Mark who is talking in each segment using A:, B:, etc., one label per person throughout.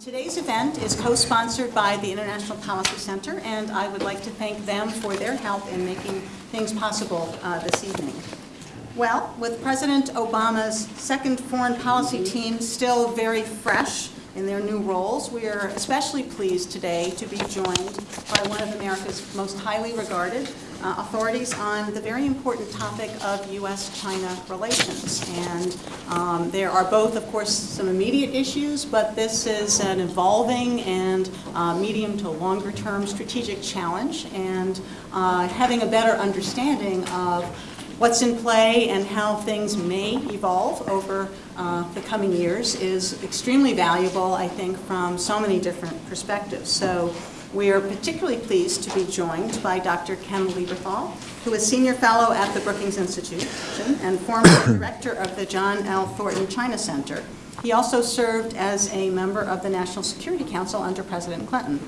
A: Today's event is co-sponsored by the International Policy Center, and I would like to thank them for their help in making things possible uh, this evening. Well, with President Obama's second foreign policy team still very fresh in their new roles, we are especially pleased today to be joined by one of America's most highly regarded uh, authorities on the very important topic of U.S.-China relations. And um, there are both, of course, some immediate issues, but this is an evolving and uh, medium to longer term strategic challenge. And uh, having a better understanding of what's in play and how things may evolve over uh, the coming years is extremely valuable, I think, from so many different perspectives. So we are particularly pleased to be joined by Dr. Ken Lieberthal, who is Senior Fellow at the Brookings Institution and former Director of the John L. Thornton China Center. He also served as a member of the National Security Council under President Clinton.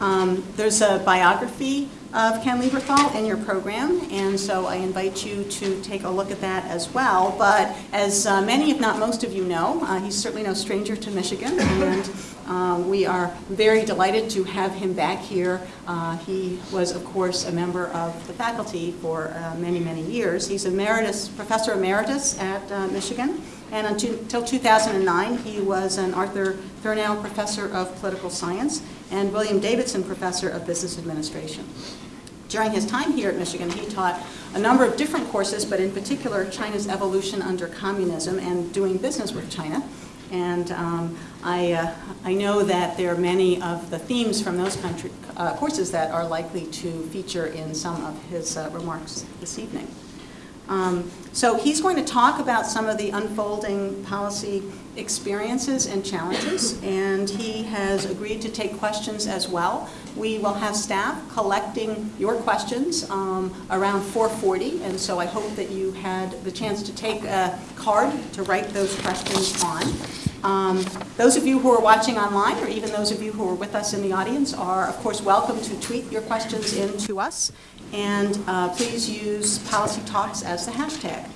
A: Um, there's a biography of Ken Lieberthal in your program, and so I invite you to take a look at that as well. But as uh, many, if not most of you know, uh, he's certainly no stranger to Michigan, and um, we are very delighted to have him back here. Uh, he was, of course, a member of the faculty for uh, many, many years. He's emeritus, professor emeritus at uh, Michigan, and until 2009, he was an Arthur Thurnau Professor of Political Science and William Davidson Professor of Business Administration. During his time here at Michigan, he taught a number of different courses, but in particular, China's evolution under communism and doing business with China. And um, I, uh, I know that there are many of the themes from those country, uh, courses that are likely to feature in some of his uh, remarks this evening. Um, so he's going to talk about some of the unfolding policy experiences and challenges, and he has agreed to take questions as well. We will have staff collecting your questions um, around 4.40, and so I hope that you had the chance to take a card to write those questions on. Um, those of you who are watching online, or even those of you who are with us in the audience, are of course welcome to tweet your questions in to us. And uh, please use Policy Talks as the hashtag.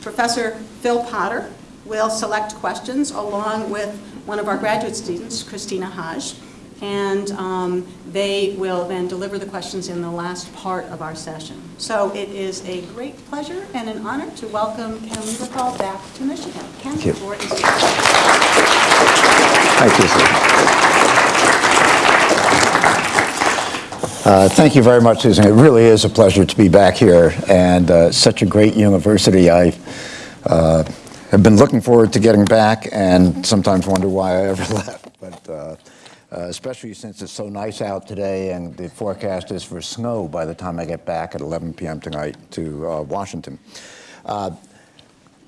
A: Professor Phil Potter will select questions along with one of our graduate students, Christina Haj, and um, they will then deliver the questions in the last part of our session. So it is a great pleasure and an honor to welcome Ken Lieberthal back to Michigan. Ken,
B: Thank you.
A: the floor is yours.
B: Thank you. Uh, Thank you very much, Susan. It really is a pleasure to be back here, and uh, such a great university. I uh, have been looking forward to getting back, and sometimes wonder why I ever left. But uh, especially since it's so nice out today, and the forecast is for snow by the time I get back at 11 p.m. tonight to uh, Washington. Uh,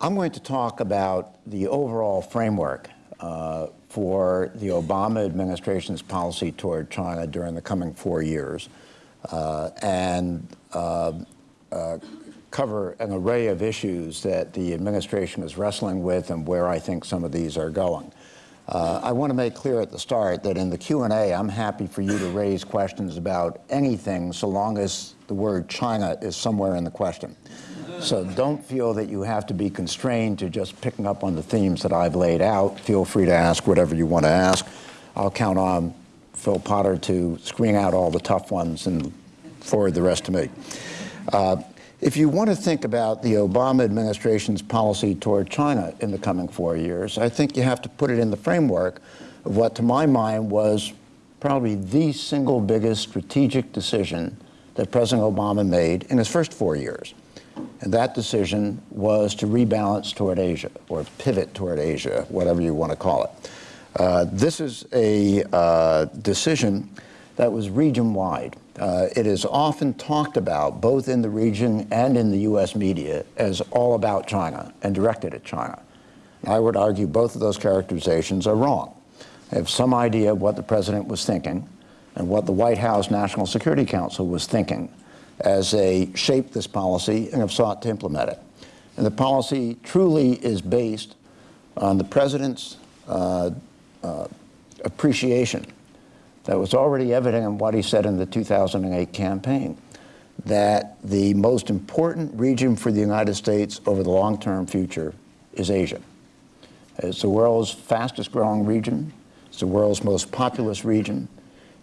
B: I'm going to talk about the overall framework uh, for the Obama administration's policy toward China during the coming four years uh, and uh, cover an array of issues that the administration is wrestling with and where I think some of these are going. Uh, I want to make clear at the start that in the Q&A, I'm happy for you to raise questions about anything so long as the word China is somewhere in the question. So don't feel that you have to be constrained to just picking up on the themes that I've laid out. Feel free to ask whatever you want to ask. I'll count on Phil Potter to screen out all the tough ones and forward the rest to me. Uh, if you want to think about the Obama administration's policy toward China in the coming four years, I think you have to put it in the framework of what, to my mind, was probably the single biggest strategic decision that President Obama made in his first four years. And that decision was to rebalance toward Asia, or pivot toward Asia, whatever you want to call it. Uh, this is a uh, decision that was region-wide. Uh, it is often talked about, both in the region and in the U.S. media, as all about China and directed at China. I would argue both of those characterizations are wrong. I have some idea of what the president was thinking and what the White House National Security Council was thinking as they shaped this policy and have sought to implement it. And the policy truly is based on the president's uh, uh, appreciation that was already evident in what he said in the 2008 campaign, that the most important region for the United States over the long-term future is Asia. It's the world's fastest growing region. It's the world's most populous region.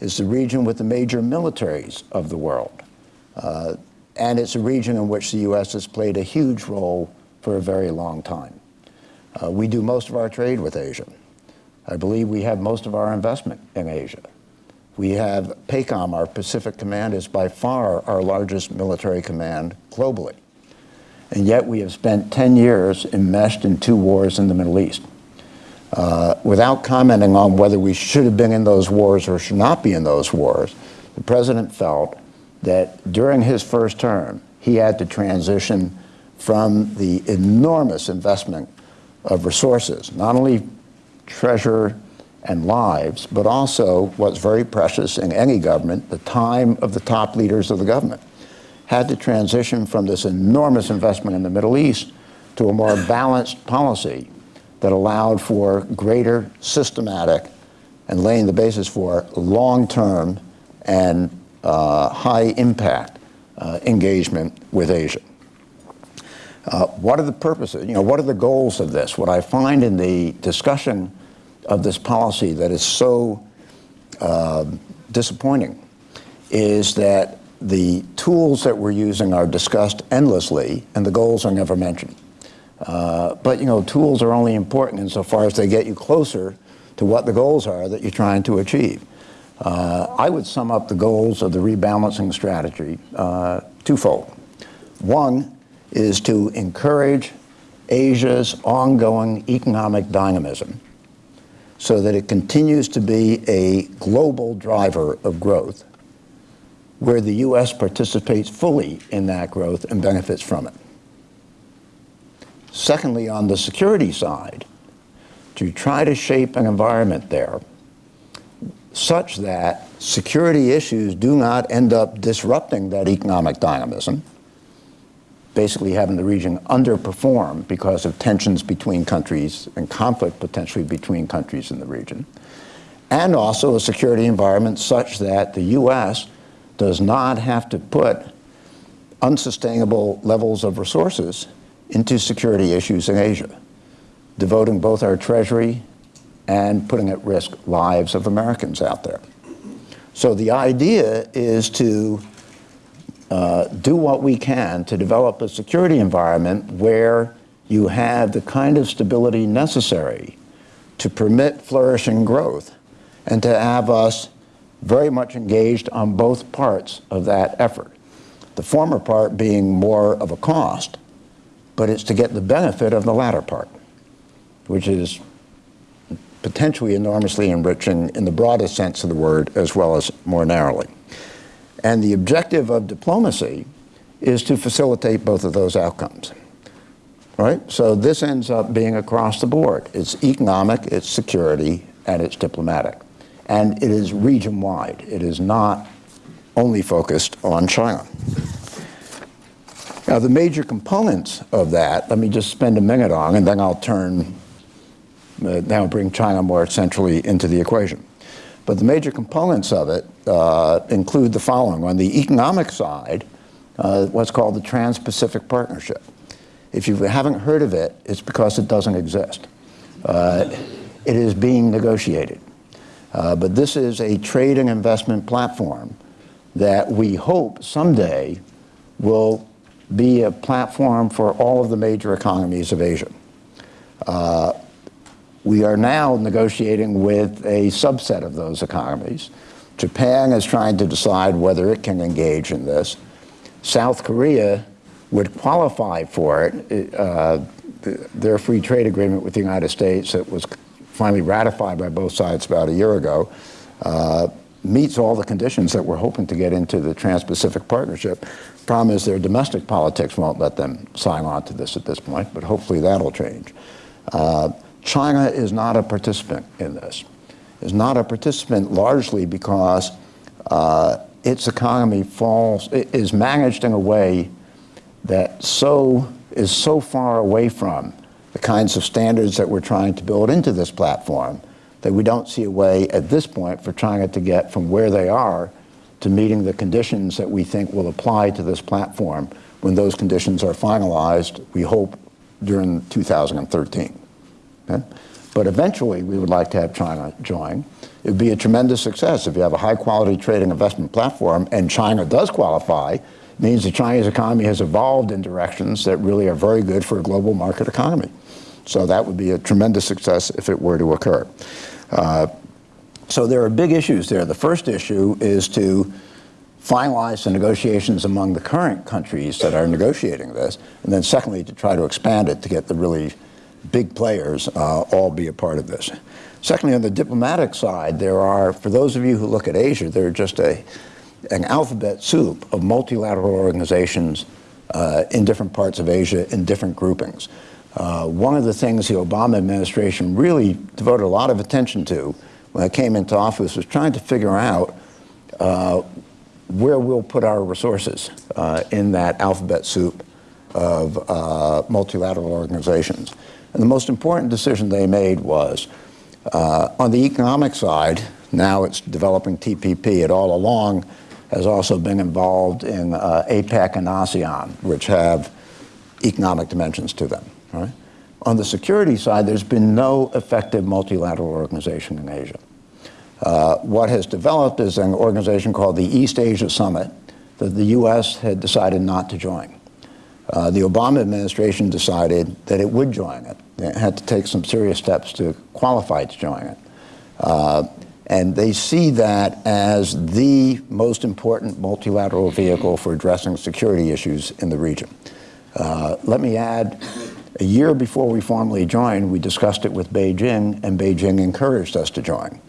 B: It's the region with the major militaries of the world. Uh, and it's a region in which the U.S. has played a huge role for a very long time. Uh, we do most of our trade with Asia. I believe we have most of our investment in Asia. We have PACOM, our Pacific Command, is by far our largest military command globally. And yet we have spent 10 years enmeshed in two wars in the Middle East. Uh, without commenting on whether we should have been in those wars or should not be in those wars, the president felt that during his first term, he had to transition from the enormous investment of resources, not only treasure and lives, but also what's very precious in any government, the time of the top leaders of the government, had to transition from this enormous investment in the Middle East to a more balanced policy that allowed for greater systematic and laying the basis for long-term and uh, high impact uh, engagement with Asia. Uh, what are the purposes, you know, what are the goals of this? What I find in the discussion of this policy that is so uh, disappointing is that the tools that we're using are discussed endlessly and the goals are never mentioned. Uh, but you know, tools are only important insofar as they get you closer to what the goals are that you're trying to achieve. Uh, I would sum up the goals of the rebalancing strategy uh, twofold. One is to encourage Asia's ongoing economic dynamism so that it continues to be a global driver of growth where the U.S. participates fully in that growth and benefits from it. Secondly, on the security side, to try to shape an environment there such that security issues do not end up disrupting that economic dynamism, basically having the region underperform because of tensions between countries and conflict potentially between countries in the region, and also a security environment such that the U.S. does not have to put unsustainable levels of resources into security issues in Asia, devoting both our treasury and putting at risk lives of Americans out there. So the idea is to uh, do what we can to develop a security environment where you have the kind of stability necessary to permit flourishing growth and to have us very much engaged on both parts of that effort. The former part being more of a cost, but it's to get the benefit of the latter part, which is potentially enormously enriching in the broadest sense of the word as well as more narrowly. And the objective of diplomacy is to facilitate both of those outcomes. Right? So this ends up being across the board. It's economic, it's security, and it's diplomatic. And it is region-wide. It is not only focused on China. Now, the major components of that, let me just spend a minute on, and then I'll turn, uh, now bring China more centrally into the equation. But the major components of it uh, include the following. On the economic side, uh, what's called the Trans-Pacific Partnership. If you haven't heard of it, it's because it doesn't exist. Uh, it is being negotiated. Uh, but this is a trade and investment platform that we hope someday will be a platform for all of the major economies of Asia. Uh, we are now negotiating with a subset of those economies. Japan is trying to decide whether it can engage in this. South Korea would qualify for it. Uh, their free trade agreement with the United States that was finally ratified by both sides about a year ago uh, meets all the conditions that we're hoping to get into the Trans-Pacific Partnership. Problem is their domestic politics won't let them sign on to this at this point, but hopefully that'll change. Uh, China is not a participant in this. Is not a participant largely because uh, its economy falls, is managed in a way that so is so far away from the kinds of standards that we're trying to build into this platform that we don't see a way at this point for China to get from where they are to meeting the conditions that we think will apply to this platform when those conditions are finalized, we hope, during 2013. Okay? But eventually we would like to have China join. It would be a tremendous success if you have a high-quality trading investment platform and China does qualify, it means the Chinese economy has evolved in directions that really are very good for a global market economy. So that would be a tremendous success if it were to occur. Uh, so there are big issues there. The first issue is to finalize the negotiations among the current countries that are negotiating this, and then secondly, to try to expand it to get the really big players uh, all be a part of this. Secondly, on the diplomatic side, there are, for those of you who look at Asia, there are just a, an alphabet soup of multilateral organizations uh, in different parts of Asia in different groupings. Uh, one of the things the Obama administration really devoted a lot of attention to when it came into office was trying to figure out uh, where we'll put our resources uh, in that alphabet soup of uh, multilateral organizations. And the most important decision they made was uh, on the economic side, now it's developing TPP. It all along has also been involved in uh, APEC and ASEAN, which have economic dimensions to them. Right? On the security side, there's been no effective multilateral organization in Asia. Uh, what has developed is an organization called the East Asia Summit that the U.S. had decided not to join. Uh, the Obama administration decided that it would join it. It had to take some serious steps to qualify to join it. Uh, and they see that as the most important multilateral vehicle for addressing security issues in the region. Uh, let me add, a year before we formally joined, we discussed it with Beijing, and Beijing encouraged us to join.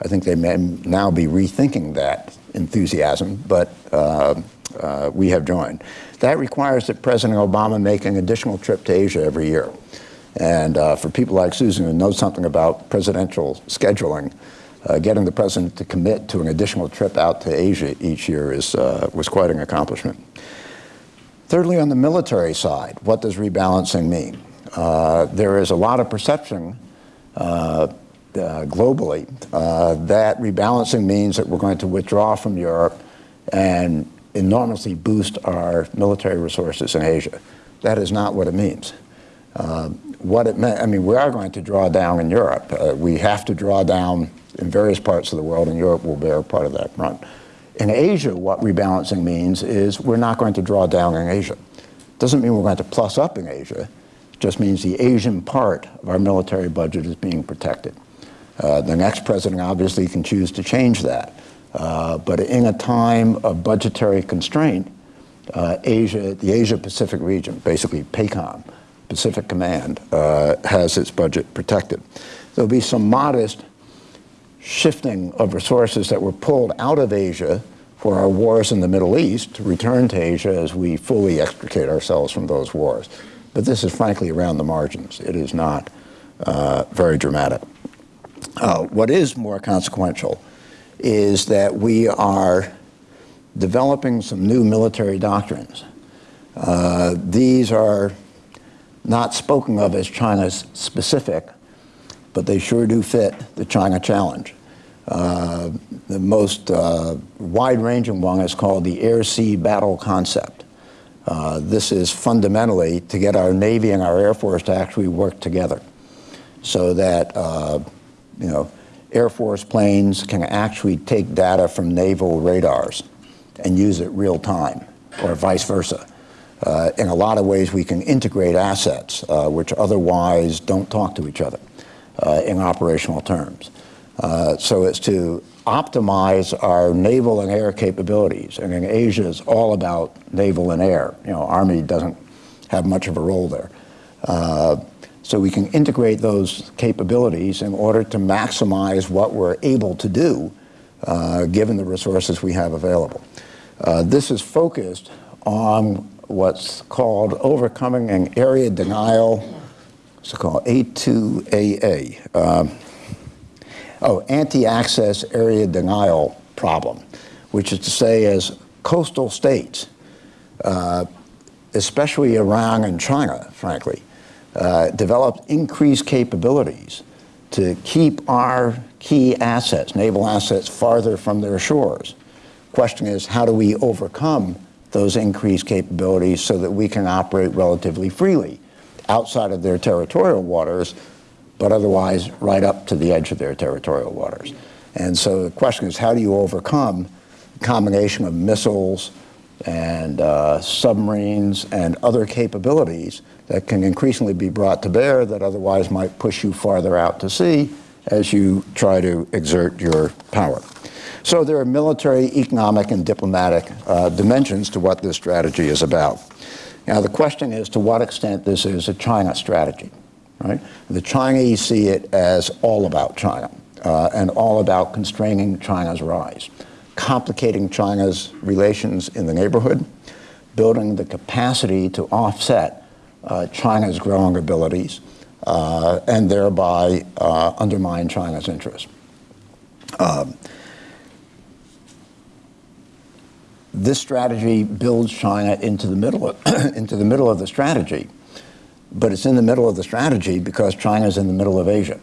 B: I think they may now be rethinking that enthusiasm, but uh, uh, we have joined. That requires that President Obama make an additional trip to Asia every year. And uh, for people like Susan who know something about presidential scheduling, uh, getting the president to commit to an additional trip out to Asia each year is, uh, was quite an accomplishment. Thirdly, on the military side, what does rebalancing mean? Uh, there is a lot of perception uh, globally, uh, that rebalancing means that we're going to withdraw from Europe and enormously boost our military resources in Asia. That is not what it means. Uh, what it meant, I mean, we are going to draw down in Europe. Uh, we have to draw down in various parts of the world, and Europe will bear part of that brunt. In Asia, what rebalancing means is we're not going to draw down in Asia. Doesn't mean we're going to plus up in Asia. It just means the Asian part of our military budget is being protected. Uh, the next president obviously can choose to change that. Uh, but in a time of budgetary constraint, uh, Asia, the Asia-Pacific region, basically PACOM, Pacific Command, uh, has its budget protected. There'll be some modest shifting of resources that were pulled out of Asia for our wars in the Middle East to return to Asia as we fully extricate ourselves from those wars. But this is frankly around the margins. It is not uh, very dramatic. Uh, what is more consequential is that we are developing some new military doctrines. Uh, these are not spoken of as China's specific, but they sure do fit the China challenge. Uh, the most uh, wide-ranging one is called the air-sea battle concept. Uh, this is fundamentally to get our Navy and our Air Force to actually work together so that uh, you know, Air Force planes can actually take data from naval radars and use it real time, or vice versa. Uh, in a lot of ways, we can integrate assets uh, which otherwise don't talk to each other uh, in operational terms. Uh, so it's to optimize our naval and air capabilities. And in Asia, it's all about naval and air. You know, Army doesn't have much of a role there. Uh, so we can integrate those capabilities in order to maximize what we're able to do uh, given the resources we have available. Uh, this is focused on what's called overcoming an area denial, it's called A2AD. Um, oh, anti-access area denial problem, which is to say as coastal states, uh, especially Iran and China, frankly, uh, developed increased capabilities to keep our key assets, naval assets, farther from their shores. Question is, how do we overcome those increased capabilities so that we can operate relatively freely outside of their territorial waters, but otherwise right up to the edge of their territorial waters. And so the question is, how do you overcome a combination of missiles and uh, submarines and other capabilities that can increasingly be brought to bear that otherwise might push you farther out to sea as you try to exert your power. So there are military, economic, and diplomatic uh, dimensions to what this strategy is about. Now the question is to what extent this is a China strategy, right? The Chinese see it as all about China uh, and all about constraining China's rise, complicating China's relations in the neighborhood, building the capacity to offset China's growing abilities, uh, and thereby uh, undermine China's interests. Um, this strategy builds China into the middle of, into the middle of the strategy, but it's in the middle of the strategy because China is in the middle of Asia,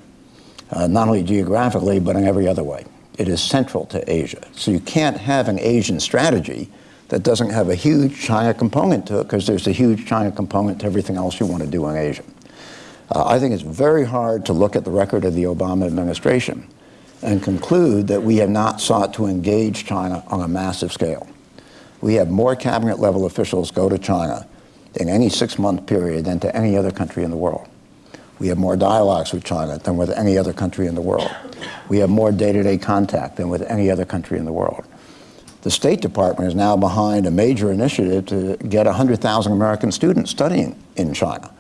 B: uh, not only geographically but in every other way. It is central to Asia, so you can't have an Asian strategy that doesn't have a huge China component to it because there's a huge China component to everything else you want to do in Asia. Uh, I think it's very hard to look at the record of the Obama administration and conclude that we have not sought to engage China on a massive scale. We have more cabinet level officials go to China in any six-month period than to any other country in the world. We have more dialogues with China than with any other country in the world. We have more day-to-day -day contact than with any other country in the world. The State Department is now behind a major initiative to get 100,000 American students studying in China.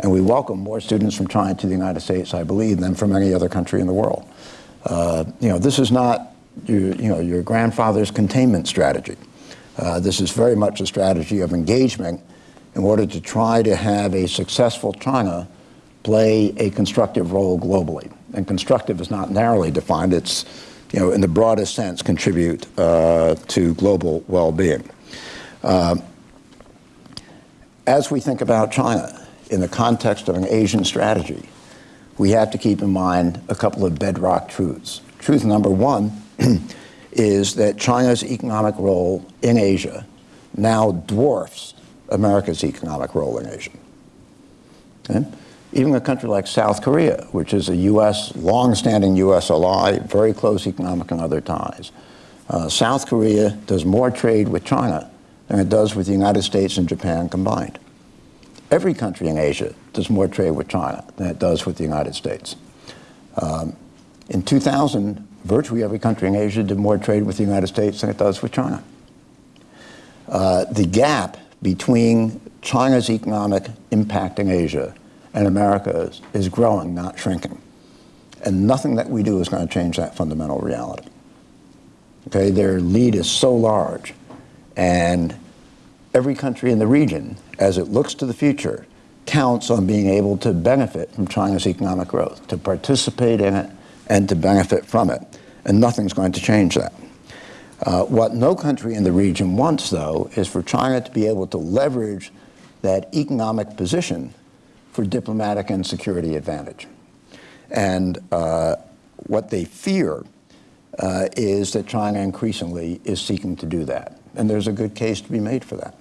B: And we welcome more students from China to the United States, I believe, than from any other country in the world. Uh, you know, this is not your, you know, your grandfather's containment strategy. Uh, this is very much a strategy of engagement in order to try to have a successful China play a constructive role globally. And constructive is not narrowly defined. It's, you know, in the broadest sense, contribute uh, to global well-being. Uh, as we think about China in the context of an Asian strategy, we have to keep in mind a couple of bedrock truths. Truth number one is that China's economic role in Asia now dwarfs America's economic role in Asia. Okay? Even a country like South Korea, which is a U.S., long-standing U.S. ally, very close economic and other ties. Uh, South Korea does more trade with China than it does with the United States and Japan combined. Every country in Asia does more trade with China than it does with the United States. Um, in 2000, virtually every country in Asia did more trade with the United States than it does with China. Uh, the gap between China's economic impact in Asia and America's is growing, not shrinking. And nothing that we do is going to change that fundamental reality. Okay, their lead is so large, and every country in the region, as it looks to the future, counts on being able to benefit from China's economic growth, to participate in it, and to benefit from it. And nothing's going to change that. Uh, what no country in the region wants, though, is for China to be able to leverage that economic position for diplomatic and security advantage. And uh, what they fear uh, is that China increasingly is seeking to do that. And there's a good case to be made for that.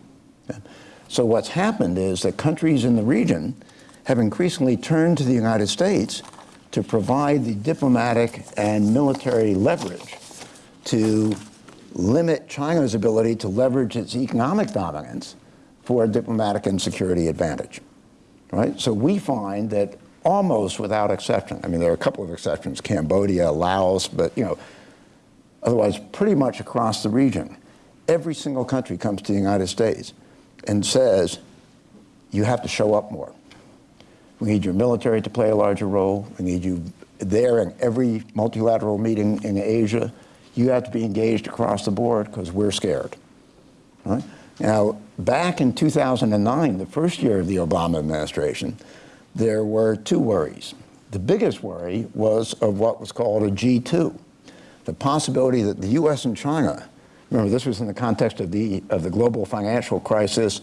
B: So what's happened is that countries in the region have increasingly turned to the United States to provide the diplomatic and military leverage to limit China's ability to leverage its economic dominance for a diplomatic and security advantage, right? So we find that almost without exception, I mean, there are a couple of exceptions, Cambodia, Laos, but, you know, otherwise pretty much across the region, every single country comes to the United States and says, you have to show up more. We need your military to play a larger role. We need you there in every multilateral meeting in Asia. You have to be engaged across the board because we're scared. Right? Now, back in 2009, the first year of the Obama administration, there were two worries. The biggest worry was of what was called a G2, the possibility that the U.S. and China, remember this was in the context of the, of the global financial crisis,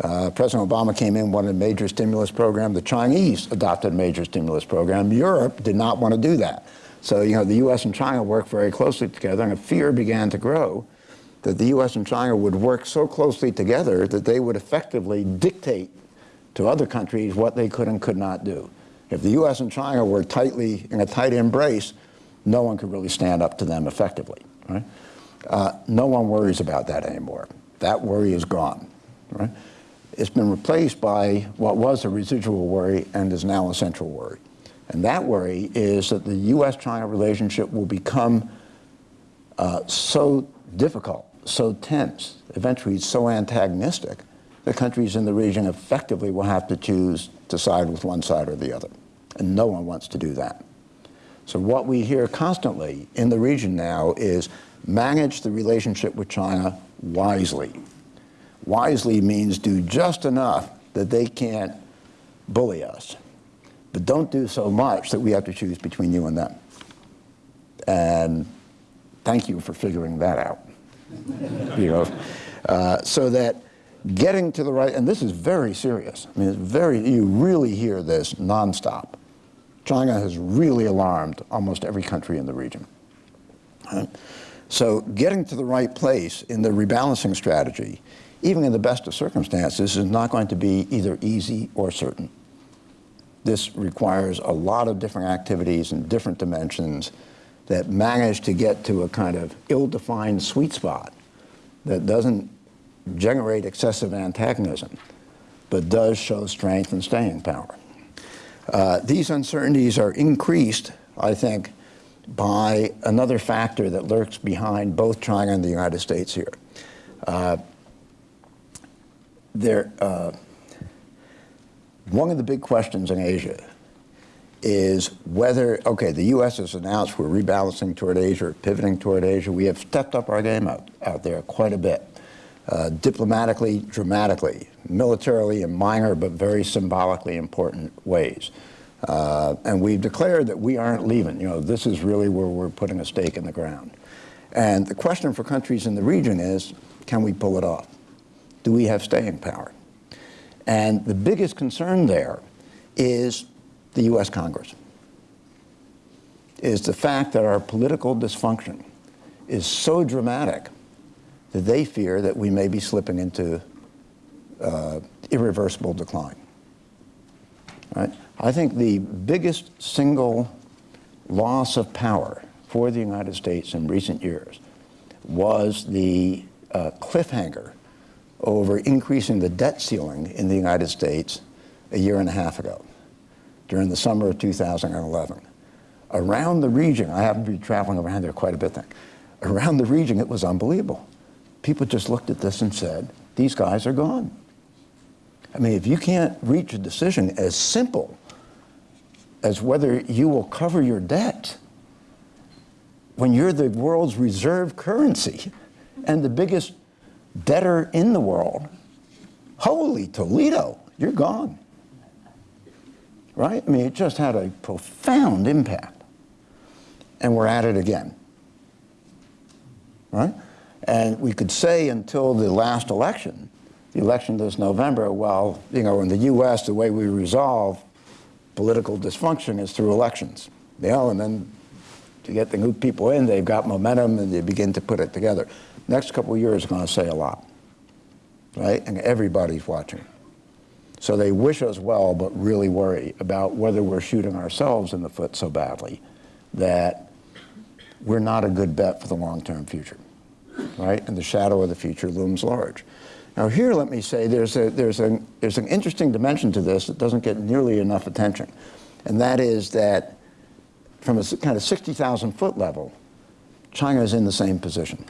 B: uh, President Obama came in, wanted a major stimulus program. The Chinese adopted a major stimulus program. Europe did not want to do that. So, you know, the U.S. and China worked very closely together, and a fear began to grow that the U.S. and China would work so closely together that they would effectively dictate to other countries what they could and could not do. If the U.S. and China were tightly in a tight embrace, no one could really stand up to them effectively. Right? Uh, no one worries about that anymore. That worry is gone. Right? It's been replaced by what was a residual worry and is now a central worry. And that worry is that the U.S.-China relationship will become uh, so difficult, so tense, eventually so antagonistic, the countries in the region effectively will have to choose to side with one side or the other. And no one wants to do that. So what we hear constantly in the region now is manage the relationship with China wisely. Wisely means do just enough that they can't bully us, but don't do so much that we have to choose between you and them. And thank you for figuring that out. you know, uh, so that getting to the right, and this is very serious. I mean, it's very, you really hear this nonstop. China has really alarmed almost every country in the region. Right? So getting to the right place in the rebalancing strategy, even in the best of circumstances, is not going to be either easy or certain. This requires a lot of different activities and different dimensions that manage to get to a kind of ill-defined sweet spot that doesn't generate excessive antagonism, but does show strength and staying power. Uh, these uncertainties are increased, I think, by another factor that lurks behind both China and the United States here. Uh, there, uh, one of the big questions in Asia is whether, okay, the U.S. has announced we're rebalancing toward Asia, pivoting toward Asia. We have stepped up our game out, out there quite a bit. Uh, diplomatically, dramatically, militarily in minor but very symbolically important ways. Uh, and we've declared that we aren't leaving. You know, this is really where we're putting a stake in the ground. And the question for countries in the region is, can we pull it off? Do we have staying power? And the biggest concern there is the U.S. Congress, is the fact that our political dysfunction is so dramatic that they fear that we may be slipping into uh, irreversible decline. Right? I think the biggest single loss of power for the United States in recent years was the uh, cliffhanger over increasing the debt ceiling in the United States a year and a half ago, during the summer of 2011. Around the region, I happen to be traveling around there quite a bit then, around the region it was unbelievable people just looked at this and said, these guys are gone. I mean, if you can't reach a decision as simple as whether you will cover your debt when you're the world's reserve currency and the biggest debtor in the world, holy Toledo, you're gone. Right? I mean, it just had a profound impact. And we're at it again. Right? And we could say until the last election, the election this November, well, you know, in the U.S., the way we resolve political dysfunction is through elections. You know, and then to get the new people in, they've got momentum and they begin to put it together. Next couple of years are going to say a lot, right? And everybody's watching. So they wish us well, but really worry about whether we're shooting ourselves in the foot so badly that we're not a good bet for the long-term future right? And the shadow of the future looms large. Now here, let me say, there's, a, there's, a, there's an interesting dimension to this that doesn't get nearly enough attention. And that is that from a kind of 60,000 foot level, China is in the same position.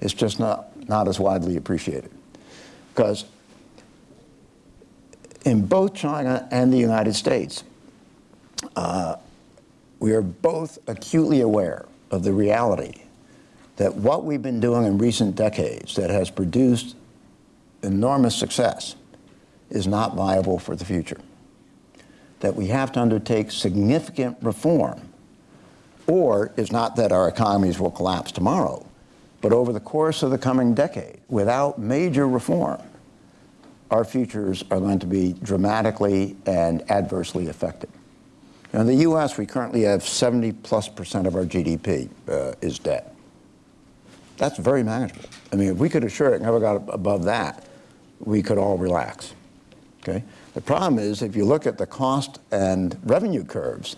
B: It's just not, not as widely appreciated. Because in both China and the United States, uh, we are both acutely aware of the reality that what we've been doing in recent decades that has produced enormous success is not viable for the future. That we have to undertake significant reform, or it's not that our economies will collapse tomorrow, but over the course of the coming decade, without major reform, our futures are going to be dramatically and adversely affected. Now, in the U.S., we currently have 70 plus percent of our GDP uh, is debt. That's very manageable. I mean, if we could assure it never got above that, we could all relax. Okay? The problem is, if you look at the cost and revenue curves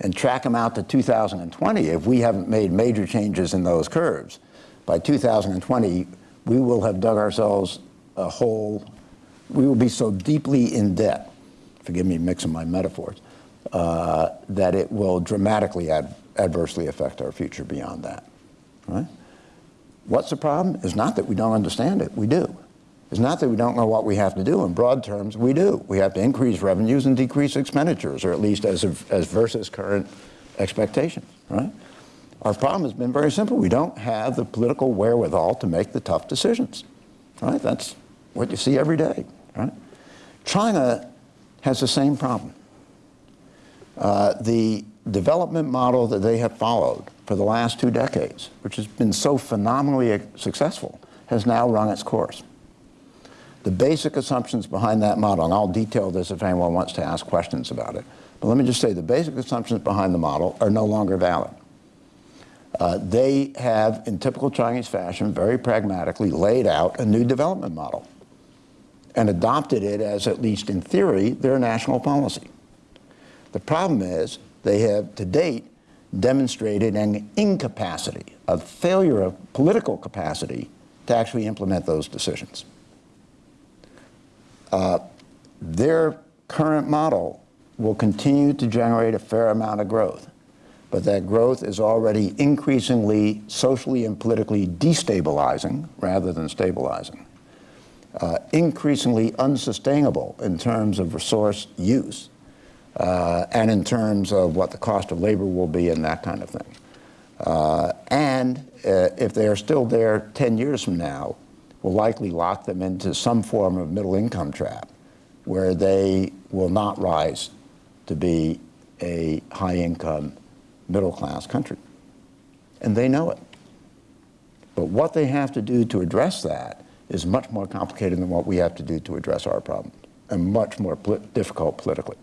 B: and track them out to 2020, if we haven't made major changes in those curves, by 2020, we will have dug ourselves a hole, we will be so deeply in debt, forgive me mixing my metaphors, uh, that it will dramatically ad adversely affect our future beyond that. Right? What's the problem? It's not that we don't understand it, we do. It's not that we don't know what we have to do. In broad terms, we do. We have to increase revenues and decrease expenditures, or at least as, of, as versus current expectations, right? Our problem has been very simple. We don't have the political wherewithal to make the tough decisions, right? That's what you see every day, right? China has the same problem. Uh, the development model that they have followed for the last two decades, which has been so phenomenally successful, has now run its course. The basic assumptions behind that model, and I'll detail this if anyone wants to ask questions about it, but let me just say the basic assumptions behind the model are no longer valid. Uh, they have, in typical Chinese fashion, very pragmatically laid out a new development model and adopted it as, at least in theory, their national policy. The problem is they have, to date, demonstrated an incapacity, a failure of political capacity to actually implement those decisions. Uh, their current model will continue to generate a fair amount of growth, but that growth is already increasingly socially and politically destabilizing rather than stabilizing, uh, increasingly unsustainable in terms of resource use, uh, and in terms of what the cost of labor will be and that kind of thing. Uh, and uh, if they are still there 10 years from now, will likely lock them into some form of middle income trap where they will not rise to be a high income middle class country. And they know it. But what they have to do to address that is much more complicated than what we have to do to address our problem and much more difficult politically.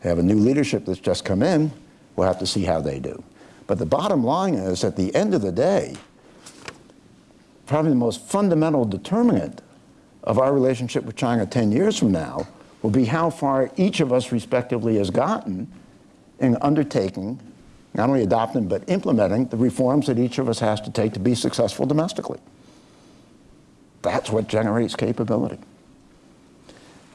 B: They have a new leadership that's just come in. We'll have to see how they do. But the bottom line is, at the end of the day, probably the most fundamental determinant of our relationship with China 10 years from now will be how far each of us respectively has gotten in undertaking, not only adopting, but implementing the reforms that each of us has to take to be successful domestically. That's what generates capability.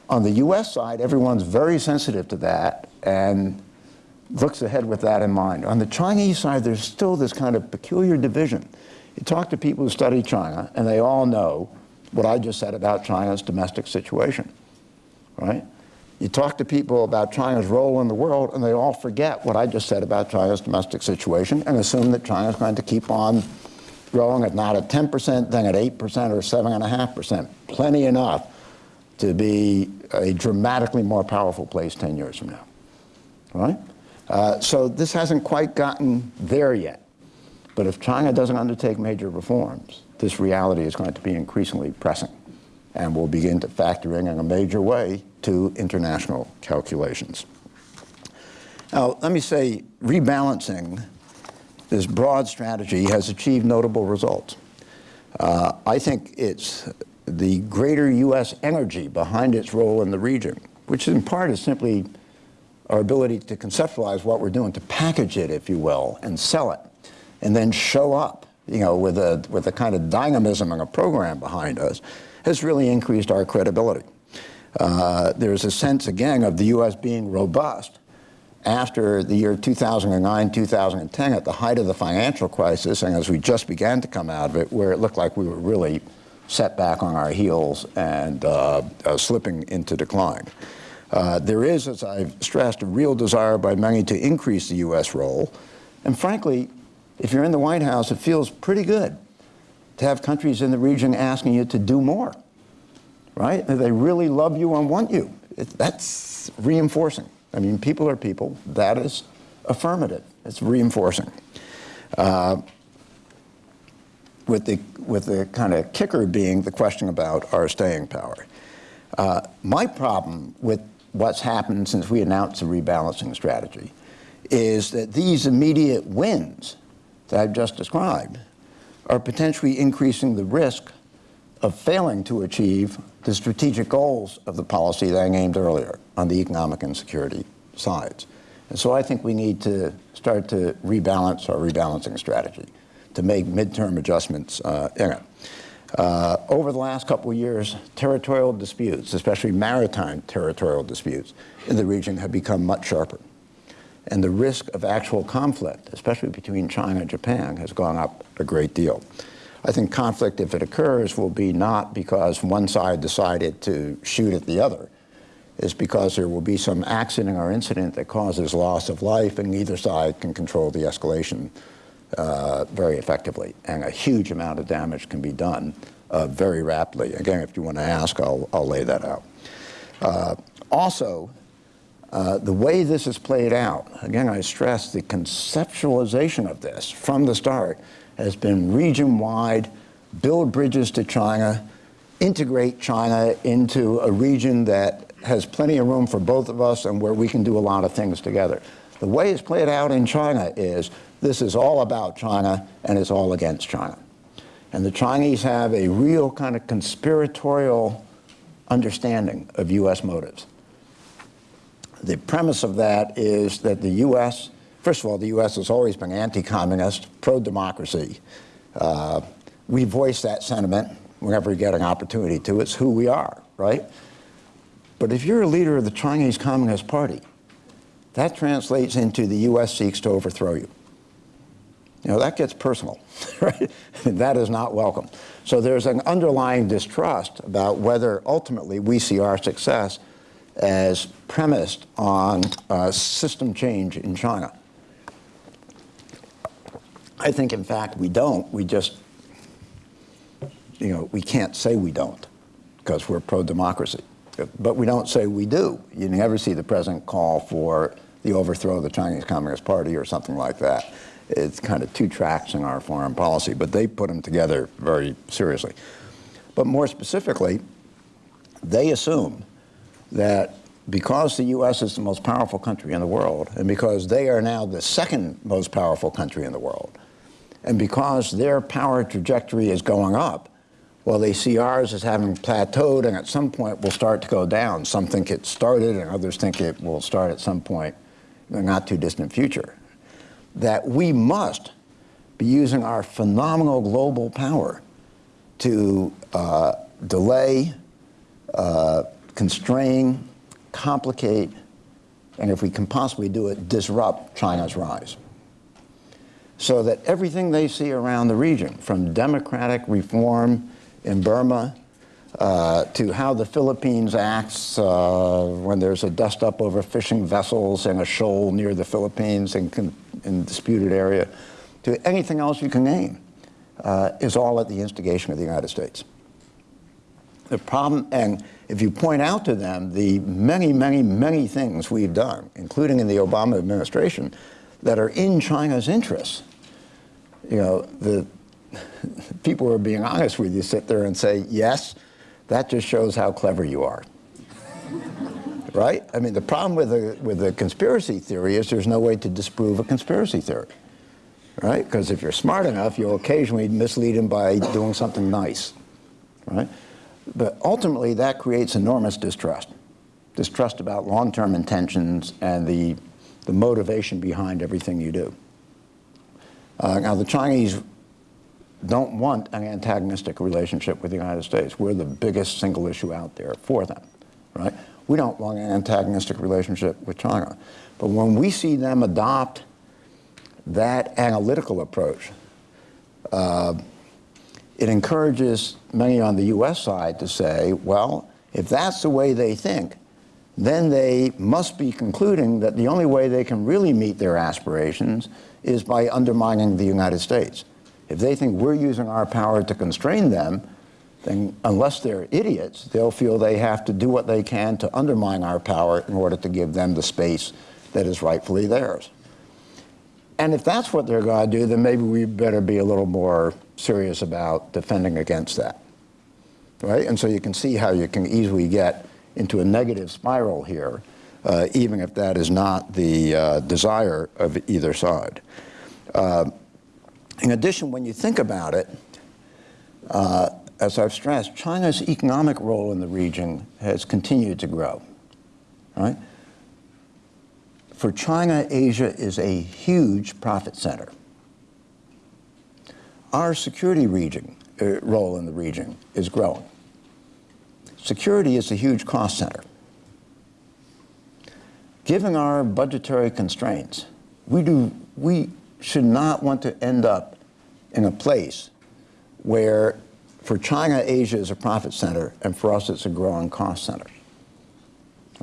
B: On the US side, everyone's very sensitive to that and looks ahead with that in mind. On the Chinese side, there's still this kind of peculiar division. You talk to people who study China, and they all know what I just said about China's domestic situation, right? You talk to people about China's role in the world, and they all forget what I just said about China's domestic situation and assume that China's going to keep on growing at not at 10%, then at 8% or 7.5%. Plenty enough to be a dramatically more powerful place 10 years from now, right? Uh, so this hasn't quite gotten there yet. But if China doesn't undertake major reforms, this reality is going to be increasingly pressing and will begin to factor in in a major way to international calculations. Now, let me say, rebalancing this broad strategy has achieved notable results. Uh, I think it's the greater U.S. energy behind its role in the region, which in part is simply our ability to conceptualize what we're doing, to package it, if you will, and sell it, and then show up, you know, with a, with a kind of dynamism and a program behind us, has really increased our credibility. Uh, there's a sense, again, of the U.S. being robust after the year 2009, 2010, at the height of the financial crisis, and as we just began to come out of it, where it looked like we were really set back on our heels and uh, uh, slipping into decline. Uh, there is, as I've stressed, a real desire by many to increase the U.S. role. And frankly, if you're in the White House, it feels pretty good to have countries in the region asking you to do more, right? They really love you and want you. It, that's reinforcing. I mean, people are people. That is affirmative. It's reinforcing. Uh, with the, with the kind of kicker being the question about our staying power. Uh, my problem with what's happened since we announced the rebalancing strategy is that these immediate wins that I've just described are potentially increasing the risk of failing to achieve the strategic goals of the policy that I named earlier on the economic and security sides. And so I think we need to start to rebalance our rebalancing strategy, to make midterm adjustments uh, in it. Uh, over the last couple of years, territorial disputes, especially maritime territorial disputes in the region, have become much sharper. And the risk of actual conflict, especially between China and Japan, has gone up a great deal. I think conflict, if it occurs, will be not because one side decided to shoot at the other. It's because there will be some accident or incident that causes loss of life, and neither side can control the escalation uh, very effectively. And a huge amount of damage can be done uh, very rapidly. Again, if you want to ask, I'll, I'll lay that out. Uh, also, uh, the way this is played out, again, I stress the conceptualization of this from the start has been region-wide, build bridges to China, integrate China into a region that has plenty of room for both of us and where we can do a lot of things together. The way it's played out in China is this is all about China and it's all against China. And the Chinese have a real kind of conspiratorial understanding of U.S. motives. The premise of that is that the U.S. First of all, the U.S. has always been anti-communist, pro-democracy. Uh, we voice that sentiment whenever we get an opportunity to. It's who we are, right? But if you're a leader of the Chinese Communist Party, that translates into the U.S. seeks to overthrow you. You know, that gets personal, right? that is not welcome. So there's an underlying distrust about whether ultimately we see our success as premised on uh, system change in China. I think, in fact, we don't. We just, you know, we can't say we don't because we're pro-democracy. But we don't say we do. You never see the president call for the overthrow of the Chinese Communist Party or something like that. It's kind of two tracks in our foreign policy, but they put them together very seriously. But more specifically, they assume that because the U.S. is the most powerful country in the world, and because they are now the second most powerful country in the world, and because their power trajectory is going up, well, they see ours as having plateaued and at some point will start to go down. Some think it started and others think it will start at some point in the not too distant future. That we must be using our phenomenal global power to uh, delay, uh, constrain, complicate, and if we can possibly do it, disrupt China's rise so that everything they see around the region, from democratic reform in Burma uh, to how the Philippines acts uh, when there's a dust up over fishing vessels in a shoal near the Philippines in, in disputed area, to anything else you can name, uh, is all at the instigation of the United States. The problem, and if you point out to them the many, many, many things we've done, including in the Obama administration, that are in China's interests, you know, the people who are being honest with you sit there and say, yes, that just shows how clever you are. right? I mean, the problem with a, with a conspiracy theory is there's no way to disprove a conspiracy theory. Right? Because if you're smart enough, you'll occasionally mislead them by doing something nice. Right? But ultimately, that creates enormous distrust. Distrust about long-term intentions and the, the motivation behind everything you do. Uh, now, the Chinese don't want an antagonistic relationship with the United States. We're the biggest single issue out there for them, right? We don't want an antagonistic relationship with China. But when we see them adopt that analytical approach, uh, it encourages many on the U.S. side to say, well, if that's the way they think, then they must be concluding that the only way they can really meet their aspirations is by undermining the United States. If they think we're using our power to constrain them, then unless they're idiots, they'll feel they have to do what they can to undermine our power in order to give them the space that is rightfully theirs. And if that's what they're going to do, then maybe we better be a little more serious about defending against that. Right? And so you can see how you can easily get into a negative spiral here uh, even if that is not the uh, desire of either side. Uh, in addition, when you think about it, uh, as I've stressed, China's economic role in the region has continued to grow, right? For China, Asia is a huge profit center. Our security region, uh, role in the region is growing. Security is a huge cost center. Given our budgetary constraints, we, do, we should not want to end up in a place where for China, Asia is a profit center, and for us, it's a growing cost center.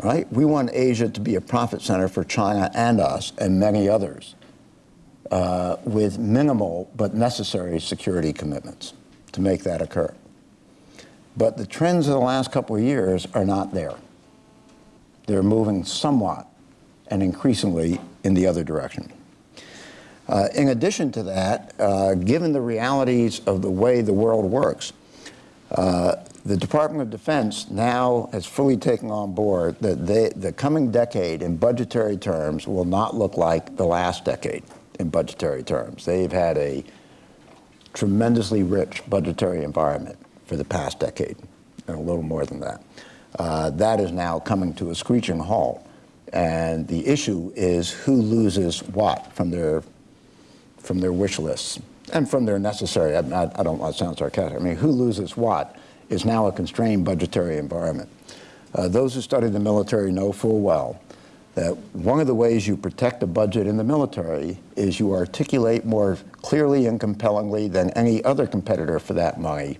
B: All right? We want Asia to be a profit center for China and us and many others uh, with minimal but necessary security commitments to make that occur. But the trends of the last couple of years are not there. They're moving somewhat and increasingly in the other direction. Uh, in addition to that, uh, given the realities of the way the world works, uh, the Department of Defense now has fully taken on board that they, the coming decade in budgetary terms will not look like the last decade in budgetary terms. They've had a tremendously rich budgetary environment for the past decade, and a little more than that. Uh, that is now coming to a screeching halt. And the issue is who loses what from their from their wish lists and from their necessary, I, I don't want to sound sarcastic, I mean, who loses what is now a constrained budgetary environment. Uh, those who study the military know full well that one of the ways you protect the budget in the military is you articulate more clearly and compellingly than any other competitor for that money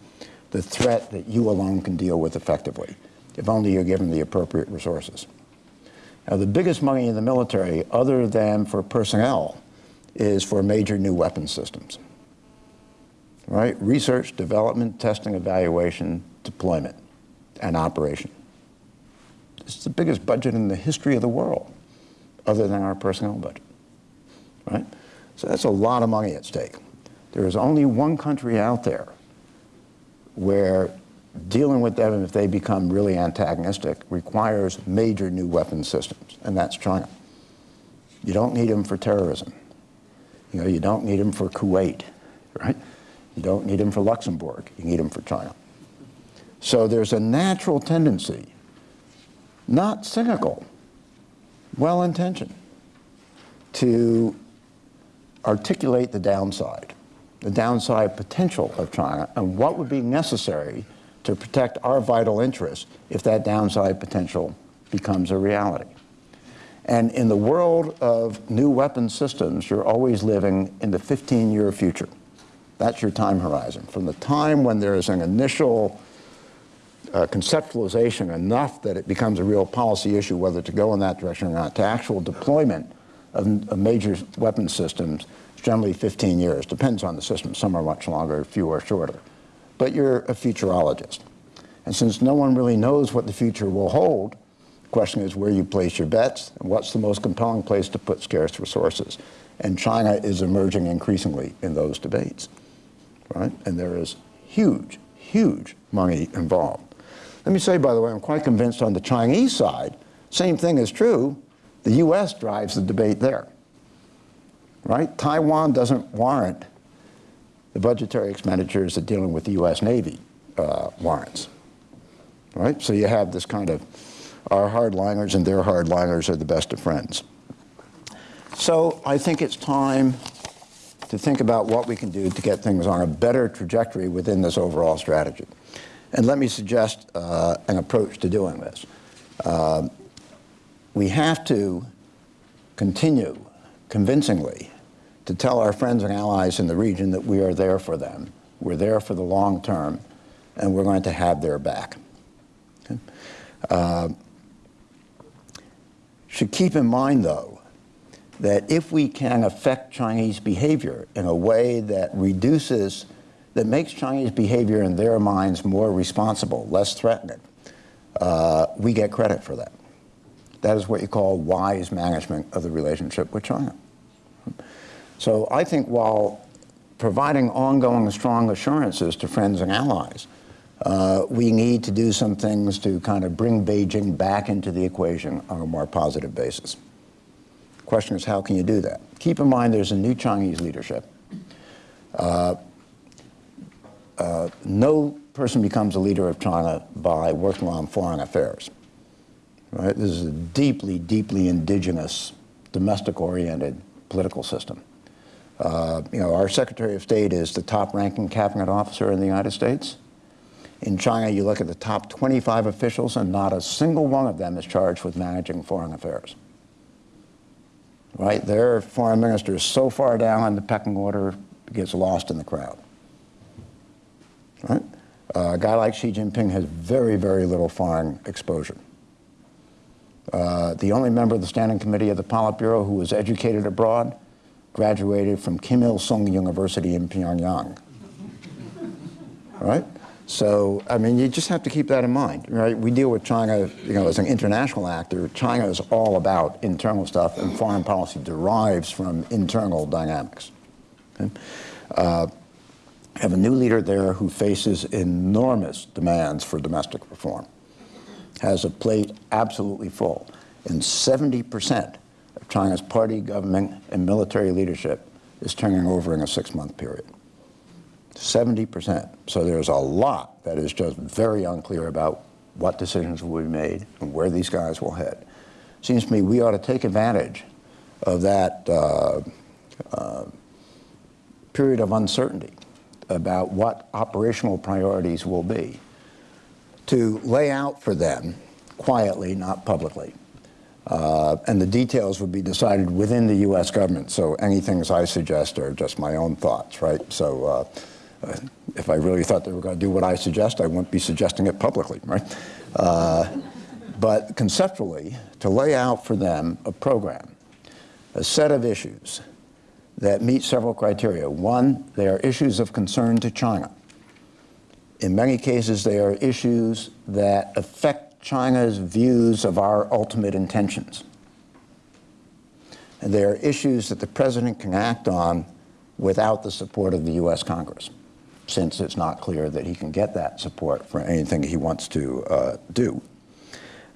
B: the threat that you alone can deal with effectively, if only you're given the appropriate resources. Now, the biggest money in the military, other than for personnel, is for major new weapon systems. Right? Research, development, testing, evaluation, deployment, and operation. It's the biggest budget in the history of the world, other than our personnel budget. Right? So that's a lot of money at stake. There is only one country out there where dealing with them if they become really antagonistic requires major new weapon systems, and that's China. You don't need them for terrorism. You know, you don't need them for Kuwait, right? You don't need them for Luxembourg. You need them for China. So there's a natural tendency, not cynical, well-intentioned, to articulate the downside, the downside potential of China, and what would be necessary to protect our vital interests if that downside potential becomes a reality. And in the world of new weapon systems, you're always living in the 15-year future. That's your time horizon. From the time when there is an initial uh, conceptualization enough that it becomes a real policy issue whether to go in that direction or not, to actual deployment of, of major weapon systems, it's generally 15 years. Depends on the system. Some are much longer, few are shorter. But you're a futurologist. And since no one really knows what the future will hold, the question is where you place your bets and what's the most compelling place to put scarce resources. And China is emerging increasingly in those debates, right? And there is huge, huge money involved. Let me say, by the way, I'm quite convinced on the Chinese side, same thing is true. The U.S. drives the debate there, right? Taiwan doesn't warrant the budgetary expenditures that dealing with the U.S. Navy uh, warrants, right? So you have this kind of our hardliners and their hardliners are the best of friends. So I think it's time to think about what we can do to get things on a better trajectory within this overall strategy. And let me suggest uh, an approach to doing this. Uh, we have to continue convincingly to tell our friends and allies in the region that we are there for them. We're there for the long term, and we're going to have their back. Okay? Uh, should keep in mind, though, that if we can affect Chinese behavior in a way that reduces, that makes Chinese behavior in their minds more responsible, less threatening, uh, we get credit for that. That is what you call wise management of the relationship with China. So I think while providing ongoing strong assurances to friends and allies, uh, we need to do some things to kind of bring Beijing back into the equation on a more positive basis. The question is, how can you do that? Keep in mind there's a new Chinese leadership. Uh, uh, no person becomes a leader of China by working on foreign affairs. Right? This is a deeply, deeply indigenous, domestic-oriented political system. Uh, you know, our Secretary of State is the top-ranking cabinet officer in the United States. In China, you look at the top 25 officials, and not a single one of them is charged with managing foreign affairs. Right? Their foreign minister is so far down in the pecking order, gets lost in the crowd. Right? Uh, a guy like Xi Jinping has very, very little foreign exposure. Uh, the only member of the Standing Committee of the Politburo who was educated abroad graduated from Kim Il-sung University in Pyongyang. right? So, I mean, you just have to keep that in mind, right? We deal with China, you know, as an international actor. China is all about internal stuff, and foreign policy derives from internal dynamics. Okay? Uh, have a new leader there who faces enormous demands for domestic reform, has a plate absolutely full, and 70% of China's party, government, and military leadership is turning over in a six-month period. 70%. So there's a lot that is just very unclear about what decisions will be made and where these guys will head. Seems to me we ought to take advantage of that uh, uh, period of uncertainty about what operational priorities will be to lay out for them quietly, not publicly. Uh, and the details would be decided within the U.S. government. So any things I suggest are just my own thoughts, right? So uh, uh, if I really thought they were going to do what I suggest, I wouldn't be suggesting it publicly, right? Uh, but conceptually, to lay out for them a program, a set of issues that meet several criteria. One, they are issues of concern to China. In many cases, they are issues that affect China's views of our ultimate intentions. And are issues that the president can act on without the support of the U.S. Congress since it's not clear that he can get that support for anything he wants to uh, do.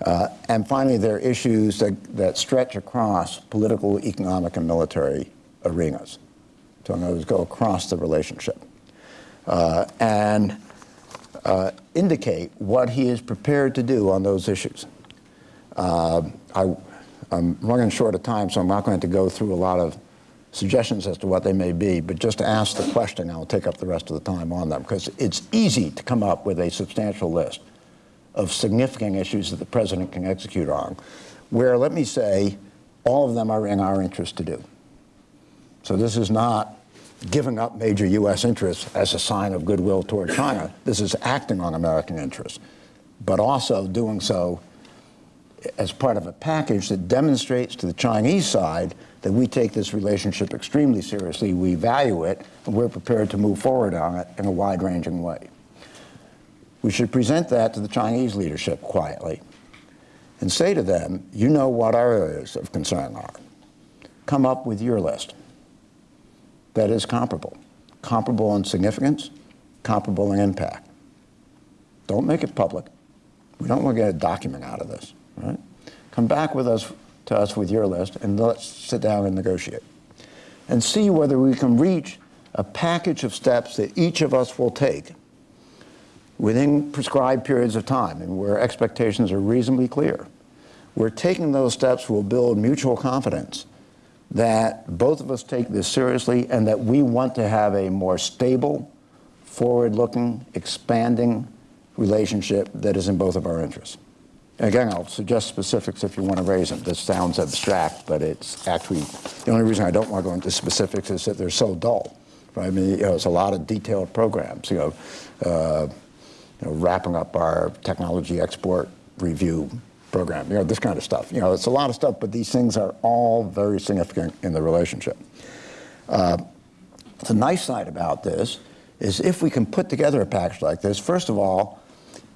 B: Uh, and finally, there are issues that, that stretch across political, economic, and military arenas. So in other words, go across the relationship. Uh, and uh, indicate what he is prepared to do on those issues. Uh, I, I'm running short of time, so I'm not going to go through a lot of suggestions as to what they may be, but just to ask the question, I'll take up the rest of the time on them, because it's easy to come up with a substantial list of significant issues that the president can execute on, where, let me say, all of them are in our interest to do. So this is not giving up major U.S. interests as a sign of goodwill toward China. This is acting on American interests, but also doing so as part of a package that demonstrates to the Chinese side that we take this relationship extremely seriously, we value it, and we're prepared to move forward on it in a wide-ranging way. We should present that to the Chinese leadership quietly and say to them, you know what our areas of concern are. Come up with your list that is comparable. Comparable in significance, comparable in impact. Don't make it public. We don't want to get a document out of this, right? Come back with us to us with your list and let's sit down and negotiate. And see whether we can reach a package of steps that each of us will take within prescribed periods of time and where expectations are reasonably clear. We're taking those steps will build mutual confidence that both of us take this seriously and that we want to have a more stable, forward-looking, expanding relationship that is in both of our interests. Again, I'll suggest specifics if you want to raise them. This sounds abstract, but it's actually, the only reason I don't want to go into specifics is that they're so dull. Right? I mean, you know, it's a lot of detailed programs, you know, uh, you know, wrapping up our technology export review program, you know, this kind of stuff. You know, it's a lot of stuff, but these things are all very significant in the relationship. Uh, the nice side about this is if we can put together a package like this, first of all,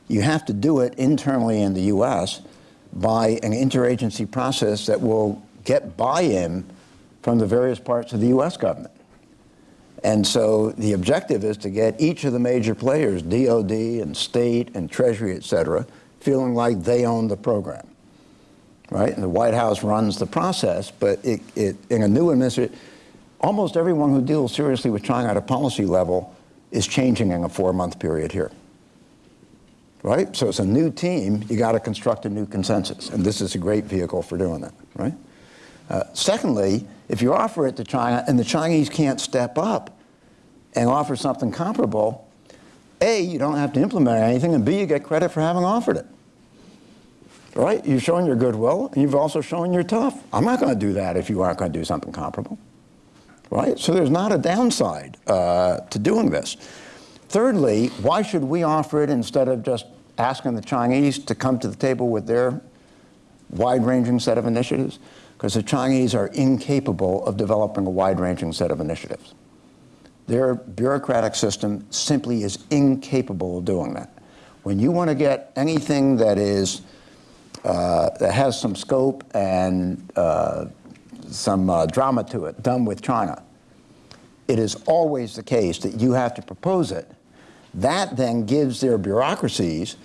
B: you have to do it internally in the U.S. by an interagency process that will get buy-in from the various parts of the U.S. government. And so the objective is to get each of the major players, DOD and state and Treasury, et cetera, feeling like they own the program, right? And the White House runs the process, but it, it, in a new administration, almost everyone who deals seriously with China at a policy level is changing in a four-month period here. right? So it's a new team, you got to construct a new consensus, and this is a great vehicle for doing that, right? Uh, secondly, if you offer it to China and the Chinese can't step up and offer something comparable, A, you don't have to implement anything, and B, you get credit for having offered it. Right? You're showing your goodwill, and you've also shown you're tough. I'm not going to do that if you aren't going to do something comparable. Right? So there's not a downside uh, to doing this. Thirdly, why should we offer it instead of just asking the Chinese to come to the table with their wide-ranging set of initiatives? Because the Chinese are incapable of developing a wide-ranging set of initiatives. Their bureaucratic system simply is incapable of doing that. When you want to get anything that is that has some scope and uh, some uh, drama to it done with China, it is always the case that you have to propose it. That then gives their bureaucracies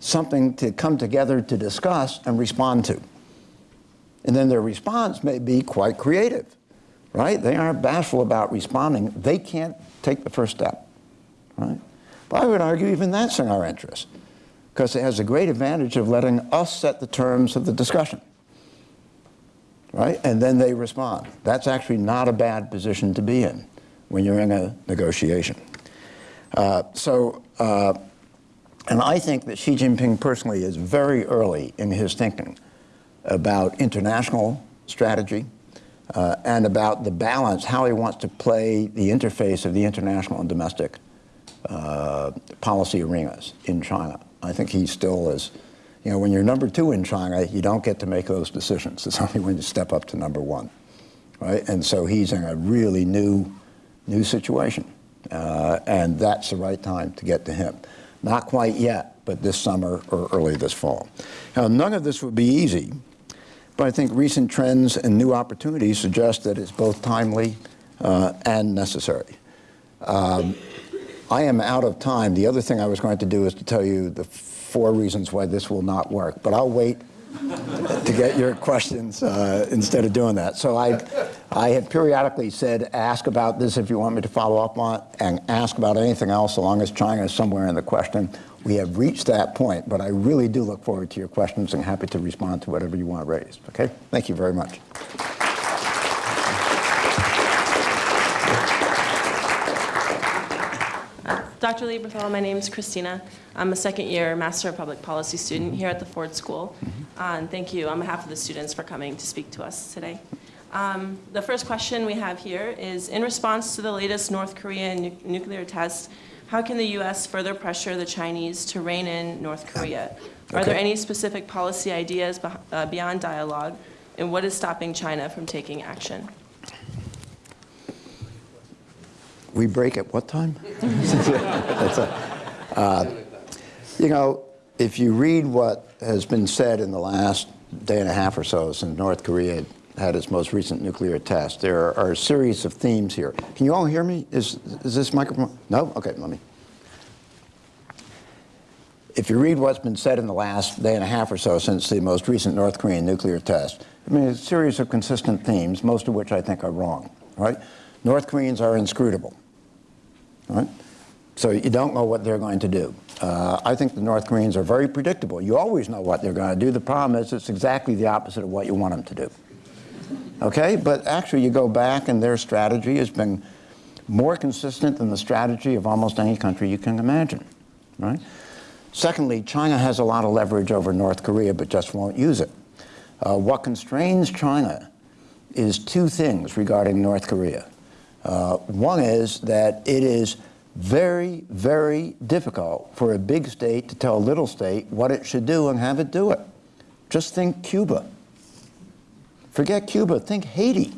B: something to come together to discuss and respond to. And then their response may be quite creative, right? They aren't bashful about responding. They can't take the first step, right? But I would argue even that's in our interest because it has a great advantage of letting us set the terms of the discussion, right? And then they respond. That's actually not a bad position to be in when you're in a negotiation. Uh, so, uh, and I think that Xi Jinping personally is very early in his thinking about international strategy uh, and about the balance, how he wants to play the interface of the international and domestic uh, policy arenas in China. I think he still is, you know, when you're number two in China, you don't get to make those decisions. It's only when you step up to number one, right? And so he's in a really new, new situation. Uh, and that's the right time to get to him. Not quite yet, but this summer or early this fall. Now, none of this would be easy, but I think recent trends and new opportunities suggest that it's both timely uh, and necessary. Um, I am out of time. The other thing I was going to do is to tell you the four reasons why this will not work, but I'll wait to get your questions uh, instead of doing that. So I, I have periodically said, ask about this if you want me to follow up on and ask about anything else, so long as China is somewhere in the question. We have reached that point, but I really do look forward to your questions and happy to respond to whatever you want to raise. Okay? Thank you very much.
C: Dr. Lieberthal, my name is Christina. I'm a second year Master of Public Policy student here at the Ford School. Uh, and thank you on behalf of the students for coming to speak to us today. Um, the first question we have here is, in response to the latest North Korean nu nuclear test, how can the U.S. further pressure the Chinese to rein in North Korea? Are there any specific policy ideas beh- uh, beyond dialogue? And what is stopping China from taking action?
B: We break at what time? A, uh, you know, if you read what has been said in the last day and a half or so since North Korea had its most recent nuclear test, there are a series of themes here. Can you all hear me? Is, is this microphone? No? Okay, let me. If you read what's been said in the last day and a half or so since the most recent North Korean nuclear test, I mean, a series of consistent themes, most of which I think are wrong, right? North Koreans are inscrutable, right? So you don't know what they're going to do. Uh, I think the North Koreans are very predictable. You always know what they're going to do. The problem is it's exactly the opposite of what you want them to do. Okay? But actually, you go back and their strategy has been more consistent than the strategy of almost any country you can imagine, right? Secondly, China has a lot of leverage over North Korea, but just won't use it. Uh, what constrains China is two things regarding North Korea. Uh, one is that it is very, very difficult for a big state to tell a little state what it should do and have it do it. Just think Cuba. Forget Cuba, think Haiti.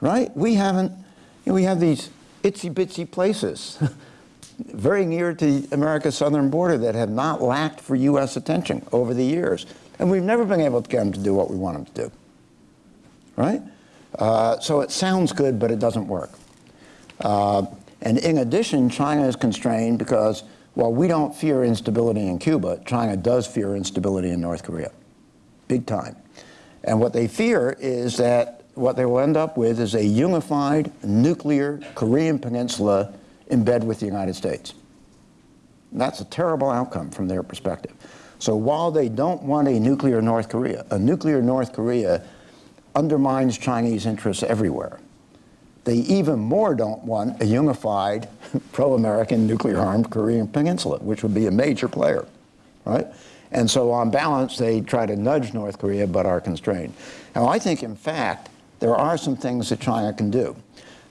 B: Right? We haven't, you know, we have these itsy bitsy places very near to America's southern border that have not lacked for U.S. attention over the years. And we've never been able to get them to do what we want them to do. Right? Uh, so it sounds good, but it doesn't work. Uh, and in addition, China is constrained because while we don't fear instability in Cuba, China does fear instability in North Korea, big time. And what they fear is that what they will end up with is a unified nuclear Korean peninsula in bed with the United States. That's a terrible outcome from their perspective. So while they don't want a nuclear North Korea, a nuclear North Korea undermines Chinese interests everywhere. They even more don't want a unified, pro-American, nuclear-armed Korean peninsula, which would be a major player, right? And so on balance, they try to nudge North Korea, but are constrained. Now, I think, in fact, there are some things that China can do.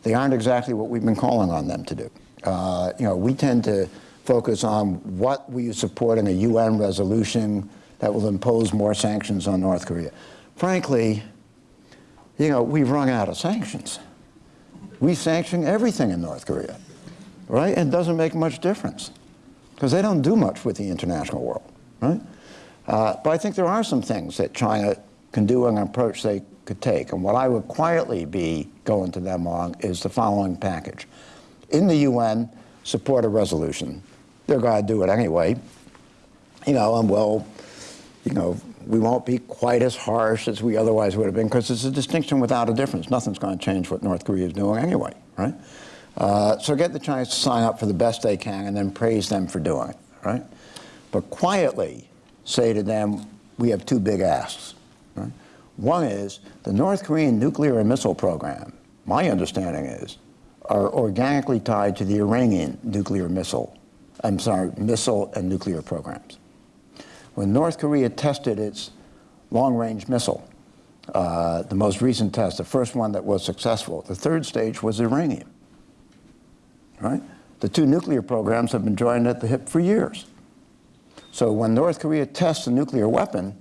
B: They aren't exactly what we've been calling on them to do. Uh, you know, we tend to focus on what we support in a UN resolution that will impose more sanctions on North Korea. Frankly, you know, we've run out of sanctions. We sanction everything in North Korea, right? And it doesn't make much difference because they don't do much with the international world, right? Uh, but I think there are some things that China can do and an approach they could take. And what I would quietly be going to them on is the following package. In the UN, support a resolution. They're going to do it anyway. You know, and well, you know, we won't be quite as harsh as we otherwise would have been because it's a distinction without a difference. Nothing's going to change what North Korea is doing anyway, right? Uh, so get the Chinese to sign up for the best they can and then praise them for doing it, right? But quietly say to them, we have two big asks. Right? One is the North Korean nuclear and missile program, my understanding is, are organically tied to the Iranian nuclear missile, I'm sorry, missile and nuclear programs. When North Korea tested its long-range missile, uh, the most recent test, the first one that was successful, the third stage was Iranian, right? The two nuclear programs have been joined at the hip for years. So when North Korea tests a nuclear weapon,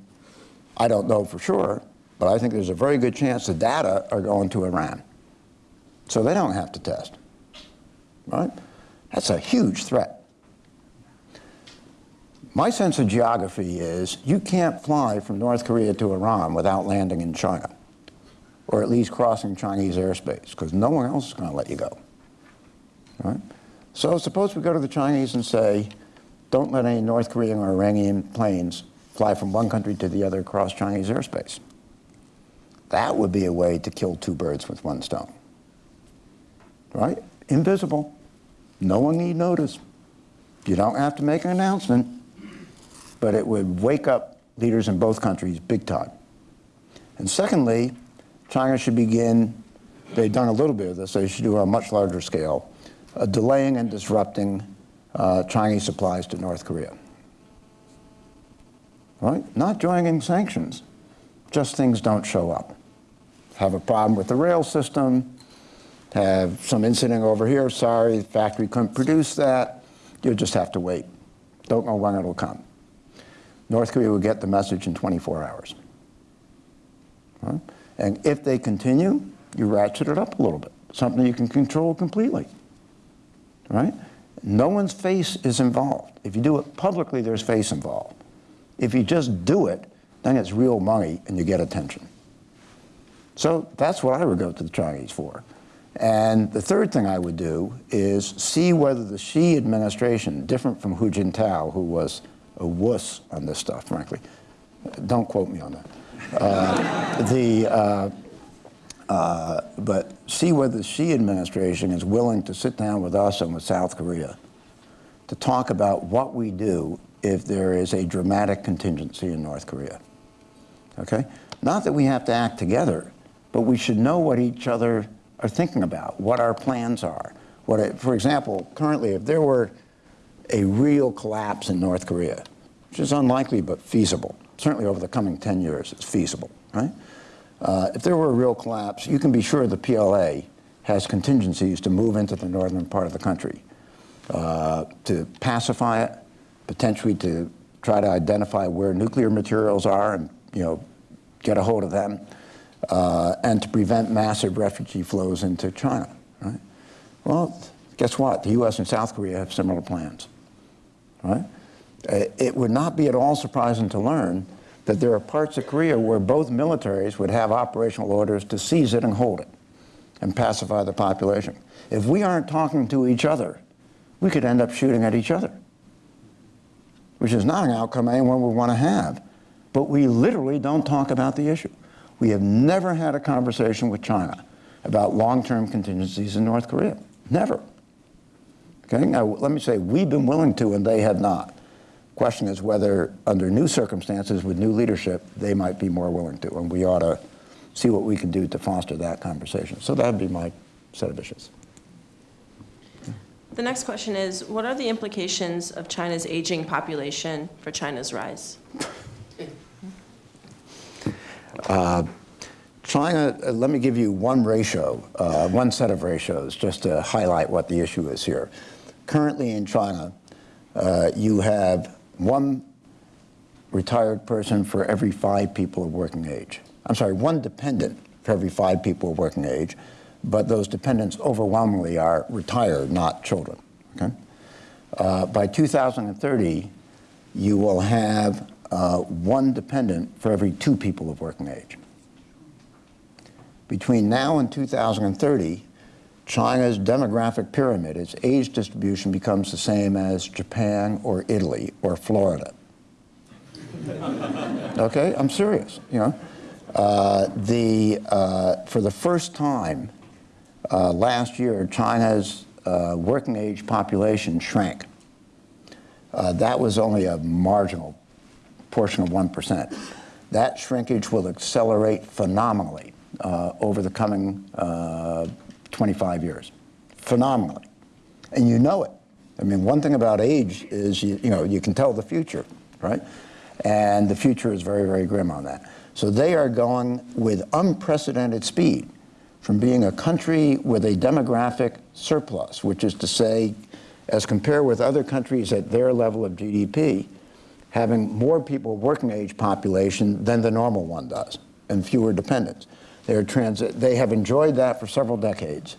B: I don't know for sure, but I think there's a very good chance the data are going to Iran. So they don't have to test, right? That's a huge threat. My sense of geography is you can't fly from North Korea to Iran without landing in China, or at least crossing Chinese airspace, because no one else is going to let you go. Right? So suppose we go to the Chinese and say, don't let any North Korean or Iranian planes fly from one country to the other across Chinese airspace. That would be a way to kill two birds with one stone. Right? Invisible. No one need notice. You don't have to make an announcement but it would wake up leaders in both countries big time. And secondly, China should begin, they've done a little bit of this, they should do it on a much larger scale, uh, delaying and disrupting uh, Chinese supplies to North Korea. Right? Not joining sanctions, just things don't show up. Have a problem with the rail system, have some incident over here, sorry, the factory couldn't produce that, you'll just have to wait. Don't know when it'll come. North Korea will get the message in 24 hours. Right? And if they continue, you ratchet it up a little bit, something you can control completely. Right? No one's face is involved. If you do it publicly, there's face involved. If you just do it, then it's real money and you get attention. So that's what I would go to the Chinese for. And the third thing I would do is see whether the Xi administration, different from Hu Jintao, who was a wuss on this stuff, frankly. Don't quote me on that. Uh, the, uh, uh, but see whether the Xi administration is willing to sit down with us and with South Korea to talk about what we do if there is a dramatic contingency in North Korea. Okay? Not that we have to act together, but we should know what each other are thinking about, what our plans are. What it, for example, currently, if there were a real collapse in North Korea, which is unlikely but feasible. Certainly over the coming 10 years, it's feasible, right? Uh, if there were a real collapse, you can be sure the PLA has contingencies to move into the northern part of the country, uh, to pacify it, potentially to try to identify where nuclear materials are and, you know, get a hold of them, uh, and to prevent massive refugee flows into China, right? Well, guess what? The U.S. and South Korea have similar plans right? Uh, it would not be at all surprising to learn that there are parts of Korea where both militaries would have operational orders to seize it and hold it and pacify the population. If we aren't talking to each other, we could end up shooting at each other, which is not an outcome anyone would want to have. But we literally don't talk about the issue. We have never had a conversation with China about long-term contingencies in North Korea. Never. Okay, now let me say, we've been willing to and they have not. Question is whether, under new circumstances with new leadership, they might be more willing to, and we ought to see what we can do to foster that conversation. So that'd be my set of issues.
C: The next question is, what are the implications of China's aging population for China's rise?
B: China, uh, let me give you one ratio, uh, one set of ratios, just to highlight what the issue is here. Currently in China, uh, you have one retired person for every five people of working age. I'm sorry, one dependent for every five people of working age, but those dependents overwhelmingly are retired, not children. Okay? Uh, by 2030, you will have uh, one dependent for every two people of working age. Between now and 2030, China's demographic pyramid, its age distribution becomes the same as Japan or Italy or Florida. okay, I'm serious. You know, uh, the uh, for the first time uh, last year, China's uh, working age population shrank. Uh, that was only a marginal portion of one percent. That shrinkage will accelerate phenomenally uh, over the coming 25 years, phenomenally, and you know it. I mean, one thing about age is you, you know you can tell the future, right? And the future is very, very grim on that. So they are going with unprecedented speed from being a country with a demographic surplus, which is to say, as compared with other countries at their level of GDP, having more people working age population than the normal one does, and fewer dependents. They, are transi- they have enjoyed that for several decades.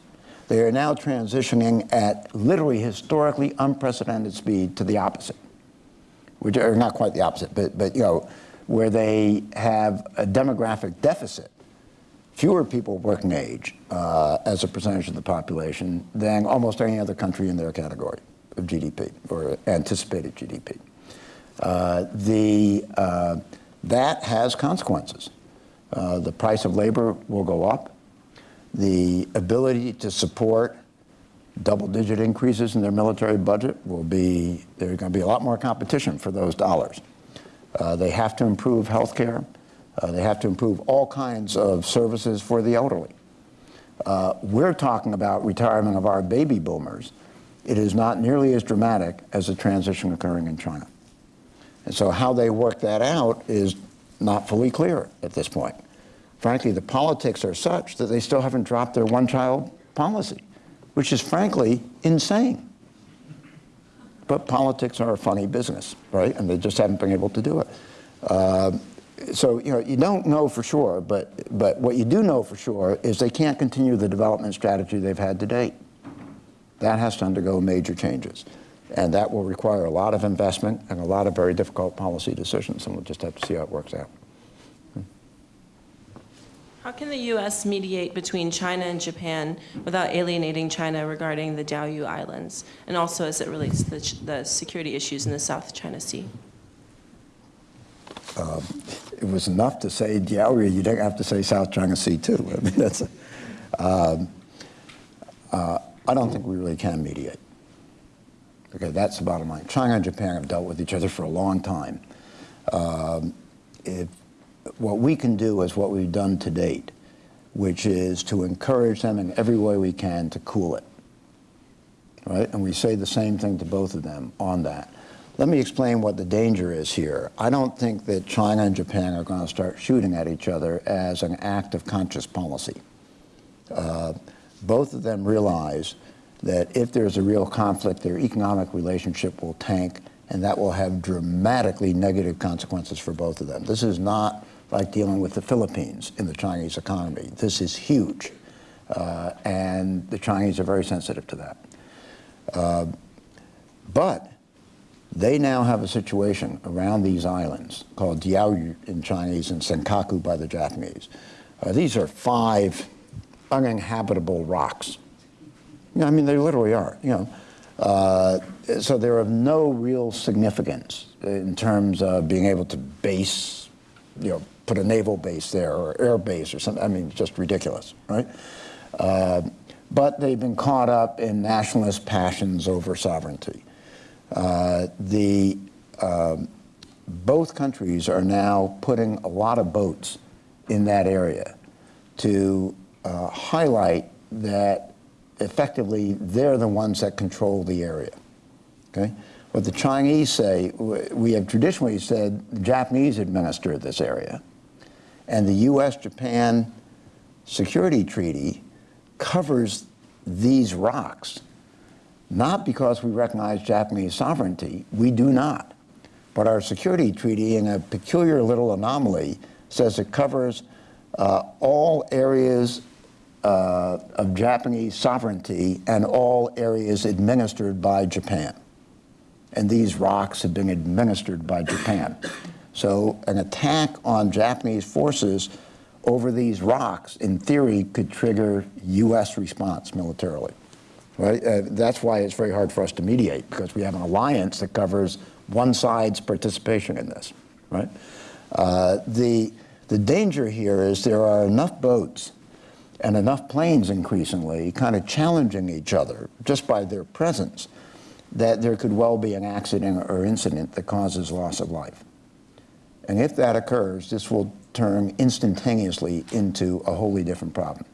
B: They are now transitioning at literally historically unprecedented speed to the opposite, which are not quite the opposite, but, but you know, where they have a demographic deficit, fewer people working age uh, as a percentage of the population than almost any other country in their category of GDP or anticipated GDP. Uh, the, uh, that has consequences. Uh, the price of labor will go up. The ability to support double-digit increases in their military budget will be, there's going to be a lot more competition for those dollars. Uh, they have to improve health care. Uh, they have to improve all kinds of services for the elderly. Uh, we're talking about retirement of our baby boomers. It is not nearly as dramatic as the transition occurring in China. And so how they work that out is not fully clear at this point. Frankly, the politics are such that they still haven't dropped their one-child policy, which is frankly insane. But politics are a funny business, right? And they just haven't been able to do it. Uh, so, you know, you don't know for sure, but, but what you do know for sure is they can't continue the development strategy they've had to date. That has to undergo major changes. And that will require a lot of investment and a lot of very difficult policy decisions, and we'll just have to see how it works out.
C: How can the U.S. mediate between China and Japan without alienating China regarding the Diaoyu Islands, and also as it relates to the, ch- the security issues in the South China Sea?
B: It was enough to say Diaoyu, you don't have to say South China Sea too. I mean, that's, um, uh, I don't think we really can mediate. Okay, that's the bottom line. China and Japan have dealt with each other for a long time. Um, if, what we can do is what we've done to date, which is to encourage them in every way we can to cool it. Right? And we say the same thing to both of them on that. Let me explain what the danger is here. I don't think that China and Japan are going to start shooting at each other as an act of conscious policy. Uh, both of them realize that if there's a real conflict, their economic relationship will tank, and that will have dramatically negative consequences for both of them. This is not like dealing with the Philippines in the Chinese economy. This is huge, uh, and the Chinese are very sensitive to that. Uh, but they now have a situation around these islands called Diaoyu in Chinese and Senkaku by the Japanese. Uh, these are five uninhabitable rocks. You know, I mean, they literally are, you know. Uh, so they're of no real significance in terms of being able to base, you know, put a naval base there or air base or something. I mean, just ridiculous, right? Uh, but they've been caught up in nationalist passions over sovereignty. Uh, the, um, both countries are now putting a lot of boats in that area to uh, highlight that effectively they're the ones that control the area. Okay? What the Chinese say, we have traditionally said the Japanese administer this area, and the U.S.-Japan Security Treaty covers these rocks, not because we recognize Japanese sovereignty, we do not. But our security treaty, in a peculiar little anomaly, says it covers uh, all areas uh, of Japanese sovereignty and all areas administered by Japan. And these rocks have been administered by Japan. So an attack on Japanese forces over these rocks, in theory, could trigger U.S. response militarily. Right? Uh, that's why it's very hard for us to mediate, because we have an alliance that covers one side's participation in this. Right? Uh, the, the danger here is there are enough boats and enough planes increasingly kind of challenging each other just by their presence that there could well be an accident or incident that causes loss of life. And if that occurs, this will turn instantaneously into a wholly different problem.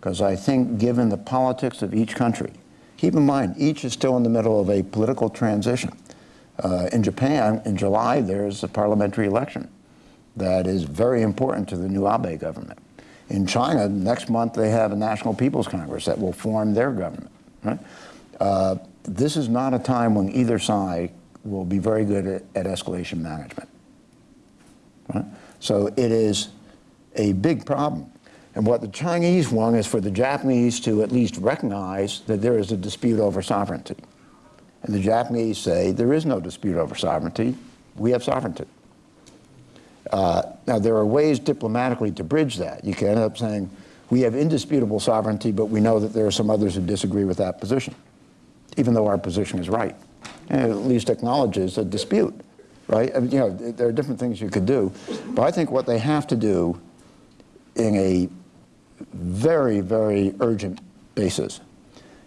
B: Because I think given the politics of each country, keep in mind, each is still in the middle of a political transition. Uh, in Japan, in July, there's a parliamentary election that is very important to the new Abe government. In China, next month they have a National People's Congress that will form their government. Right? Uh, this is not a time when either side will be very good at, at escalation management. Right? So it is a big problem. And what the Chinese want is for the Japanese to at least recognize that there is a dispute over sovereignty. And the Japanese say there is no dispute over sovereignty. We have sovereignty. Uh, now, there are ways diplomatically to bridge that. You can end up saying, we have indisputable sovereignty, but we know that there are some others who disagree with that position, even though our position is right. And at least acknowledges a dispute, right? I mean, you know, there are different things you could do. But I think what they have to do in a very, very urgent basis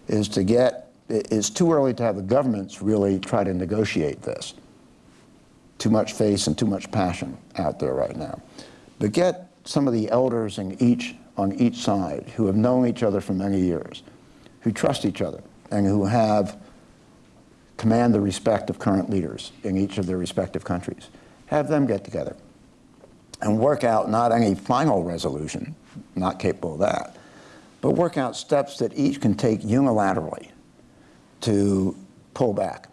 B: is to get, it's too early to have the governments really try to negotiate this too much face and too much passion out there right now. But get some of the elders in each, on each side who have known each other for many years, who trust each other, and who have command the respect of current leaders in each of their respective countries. Have them get together and work out not any final resolution, not capable of that, but work out steps that each can take unilaterally to pull back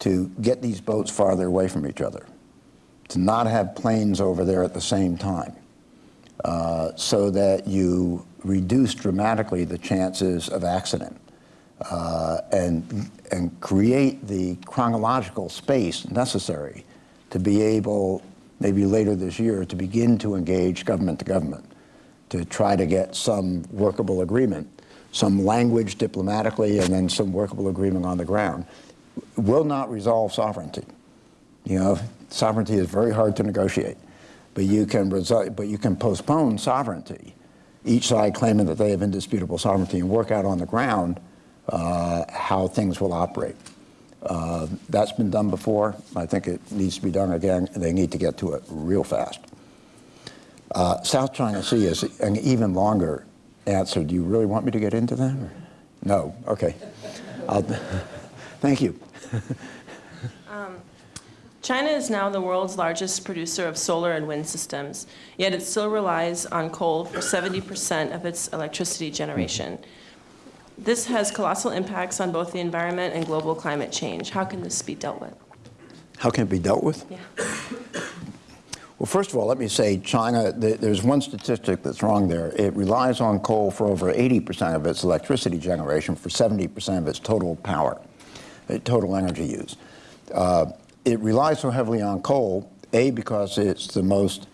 B: to get these boats farther away from each other, to not have planes over there at the same time, uh, so that you reduce dramatically the chances of accident uh, and, and create the chronological space necessary to be able, maybe later this year, to begin to engage government to government, to try to get some workable agreement, some language diplomatically, and then some workable agreement on the ground will not resolve sovereignty. You know, sovereignty is very hard to negotiate, but you can but you can postpone sovereignty, each side claiming that they have indisputable sovereignty, and work out on the ground uh, how things will operate. Uh, that's been done before. I think it needs to be done again, they need to get to it real fast. Uh, South China Sea is an even longer answer. Do you really want me to get into that? No. Okay. thank you.
C: Um, China is now the world's largest producer of solar and wind systems, yet it still relies on coal for 70% of its electricity generation. This has colossal impacts on both the environment and global climate change. How can this be dealt with?
B: How can it be dealt with?
C: Yeah.
B: Well, first of all, let me say China, there's one statistic that's wrong there. It relies on coal for over 80% of its electricity generation, for 70% of its total power. Total energy use. Uh, it relies so heavily on coal, A, because it's the most,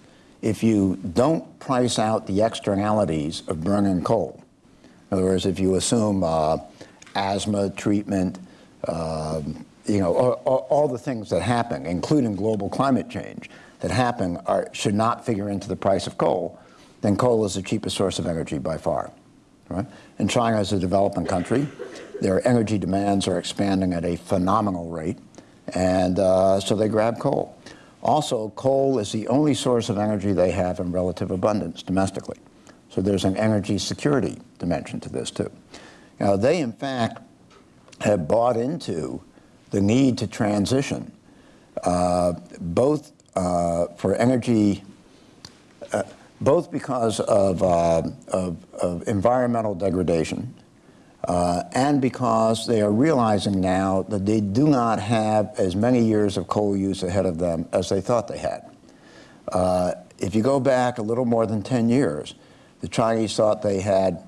B: if you don't price out the externalities of burning coal, in other words, if you assume uh, asthma treatment, uh, you know, all, all, the things that happen, including global climate change, that happen are, should not figure into the price of coal, then coal is the cheapest source of energy by far. right? And China is a developing country. Their energy demands are expanding at a phenomenal rate, and uh, so they grab coal. Also, coal is the only source of energy they have in relative abundance domestically. So there's an energy security dimension to this too. Now, they in fact have bought into the need to transition, uh, both uh, for energy, uh, both because of, uh, of, of environmental degradation, uh, and because they are realizing now that they do not have as many years of coal use ahead of them as they thought they had. Uh, if you go back a little more than 10 years, the Chinese thought they had,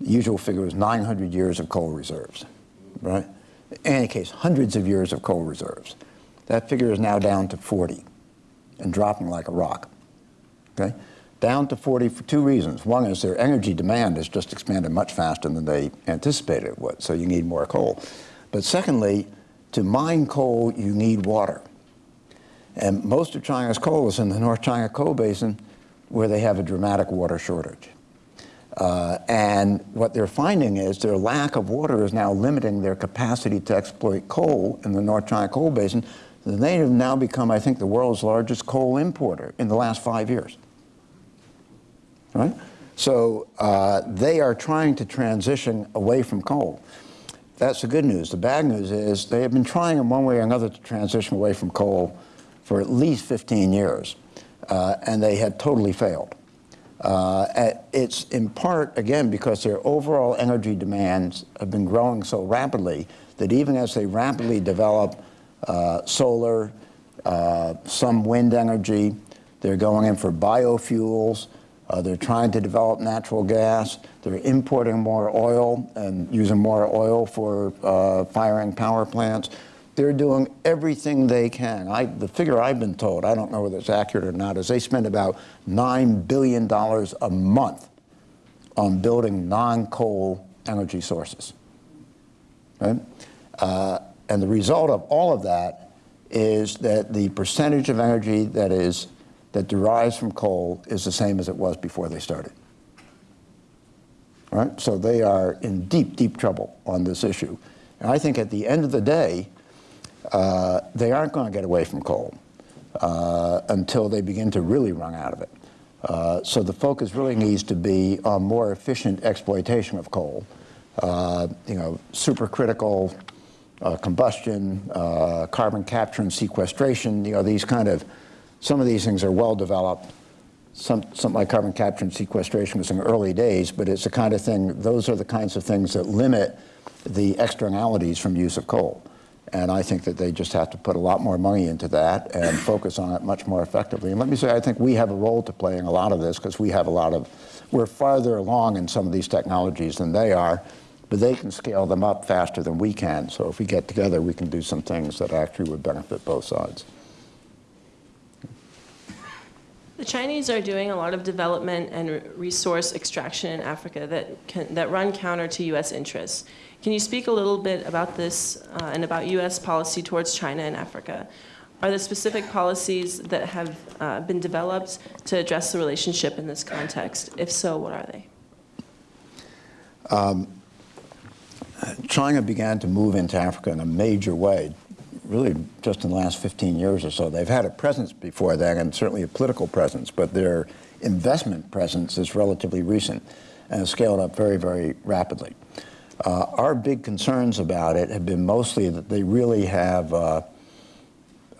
B: the usual figure was 900 years of coal reserves, right? In any case, hundreds of years of coal reserves. That figure is now down to 40 and dropping like a rock, okay? Down to 40 for two reasons. One is their energy demand has just expanded much faster than they anticipated it would, so you need more coal. But secondly, to mine coal, you need water. And most of China's coal is in the North China Coal Basin where they have a dramatic water shortage. Uh, and what they're finding is their lack of water is now limiting their capacity to exploit coal in the North China Coal Basin. They have now become, I think, the world's largest coal importer in the last five years right? So uh, they are trying to transition away from coal. That's the good news. The bad news is they have been trying in one way or another to transition away from coal for at least 15 years, uh, and they had totally failed. Uh, it's in part, again, because their overall energy demands have been growing so rapidly that even as they rapidly develop uh, solar, uh, some wind energy, they're going in for biofuels, uh, they're trying to develop natural gas. They're importing more oil and using more oil for uh, firing power plants. They're doing everything they can. I, the figure I've been told, I don't know whether it's accurate or not, is they spend about $9 billion a month on building non-coal energy sources. Right? Uh, and the result of all of that is that the percentage of energy that is that derives from coal is the same as it was before they started. Right? So they are in deep, deep trouble on this issue. And I think at the end of the day, uh, they aren't going to get away from coal uh, until they begin to really run out of it. Uh, so the focus really needs to be on more efficient exploitation of coal. Uh, you know, supercritical uh, combustion, uh, carbon capture and sequestration, you know, these kind of some of these things are well developed. Some, something like carbon capture and sequestration was in the early days, but it's the kind of thing, those are the kinds of things that limit the externalities from use of coal. And I think that they just have to put a lot more money into that and focus on it much more effectively. And let me say, I think we have a role to play in a lot of this because we have a lot of, we're farther along in some of these technologies than they are, but they can scale them up faster than we can. So if we get together, we can do some things that actually would benefit both sides.
C: The Chinese are doing a lot of development and resource extraction in Africa that, can, that run counter to U.S. interests. Can you speak a little bit about this uh, and about U.S. policy towards China and Africa? Are there specific policies that have uh, been developed to address the relationship in this context? If so, what are they?
B: Um, China began to move into Africa in a major way really just in the last 15 years or so. They've had a presence before that and certainly a political presence, but their investment presence is relatively recent and has scaled up very, very rapidly. Uh, our big concerns about it have been mostly that they really have uh,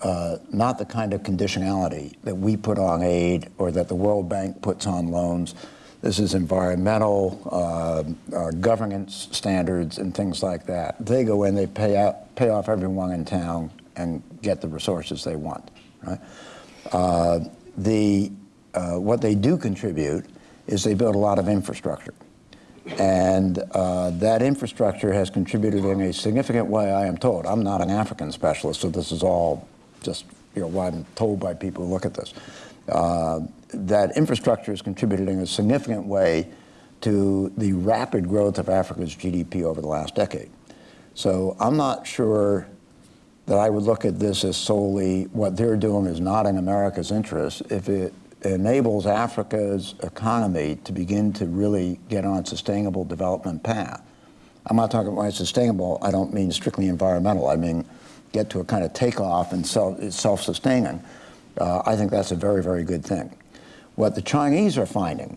B: uh, not the kind of conditionality that we put on aid or that the World Bank puts on loans. This is environmental, uh, uh, governance standards, and things like that. They go in, they pay, out, pay off everyone in town and get the resources they want. Right? Uh, the, uh, what they do contribute is they build a lot of infrastructure. And uh, that infrastructure has contributed in a significant way, I am told. I'm not an African specialist, so this is all just you know, what I'm told by people who look at this. That infrastructure has contributed in a significant way to the rapid growth of Africa's GDP over the last decade. So I'm not sure that I would look at this as solely what they're doing is not in America's interest. If it, enables Africa's economy to begin to really get on a sustainable development path. I'm not talking about sustainable, I don't mean strictly environmental. I mean get to a kind of takeoff and self, self-sustaining. Uh, I think that's a very, very good thing. What the Chinese are finding,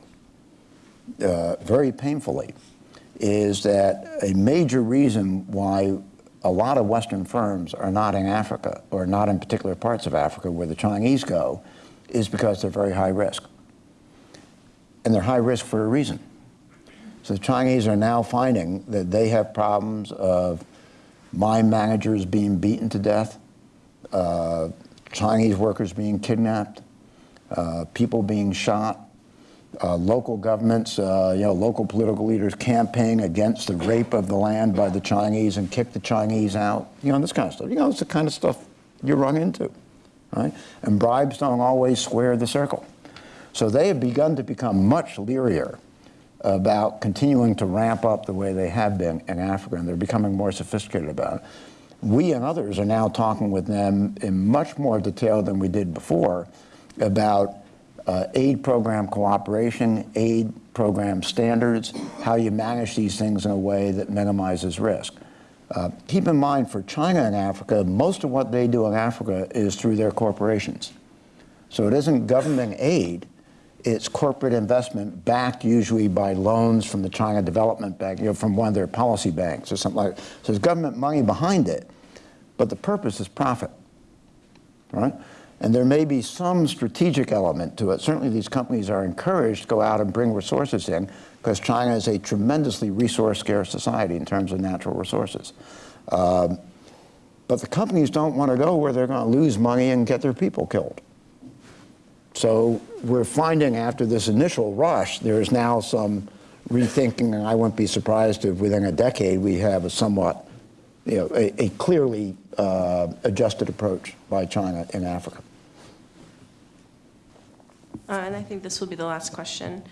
B: uh, very painfully, is that a major reason why a lot of Western firms are not in Africa, or not in particular parts of Africa where the Chinese go, is because they're very high risk. And they're high risk for a reason. So the Chinese are now finding that they have problems of mine managers being beaten to death, uh, Chinese workers being kidnapped, people being shot, uh, local governments, uh, you know, local political leaders campaign against the rape of the land by the Chinese and kick the Chinese out, you know, this kind of stuff. You know, it's the kind of stuff you run into, right? And bribes don't always square the circle. So they have begun to become much learier about continuing to ramp up the way they have been in Africa, and they're becoming more sophisticated about it. We and others are now talking with them in much more detail than we did before about uh, aid program cooperation, aid program standards, how you manage these things in a way that minimizes risk. Uh, keep in mind, for China and Africa, most of what they do in Africa is through their corporations. So it isn't government aid, it's corporate investment backed usually by loans from the China Development Bank, you know, from one of their policy banks or something like that. So there's government money behind it, but the purpose is profit, right? And there may be some strategic element to it. Certainly these companies are encouraged to go out and bring resources in because China is a tremendously resource scarce society in terms of natural resources. Um, but the companies don't want to go where they're going to lose money and get their people killed. So we're finding after this initial rush, there's now some rethinking, and I wouldn't be surprised if within a decade we have a somewhat, you know, a, a clearly uh, adjusted approach by China in Africa.
C: Uh, and I think this will be the last question.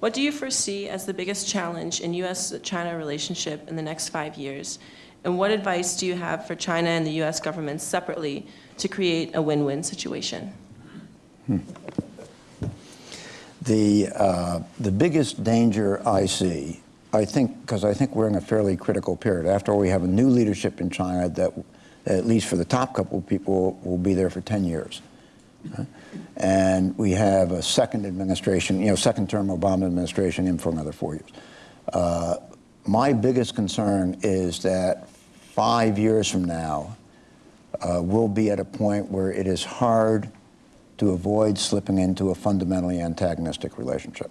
C: What do you foresee as the biggest challenge in U.S.-China relationship in the next five years? And what advice do you have for China and the U.S. government separately to create a win-win situation?
B: Hmm. The, uh, the biggest danger I see, I think, because I think we're in a fairly critical period. After all, we have a new leadership in China that, at least for the top couple of people, will be there for 10 years. And we have a second administration, you know, second term Obama administration in for another four years. Uh, my biggest concern is that five years from now, uh, we'll be at a point where it is hard to avoid slipping into a fundamentally antagonistic relationship,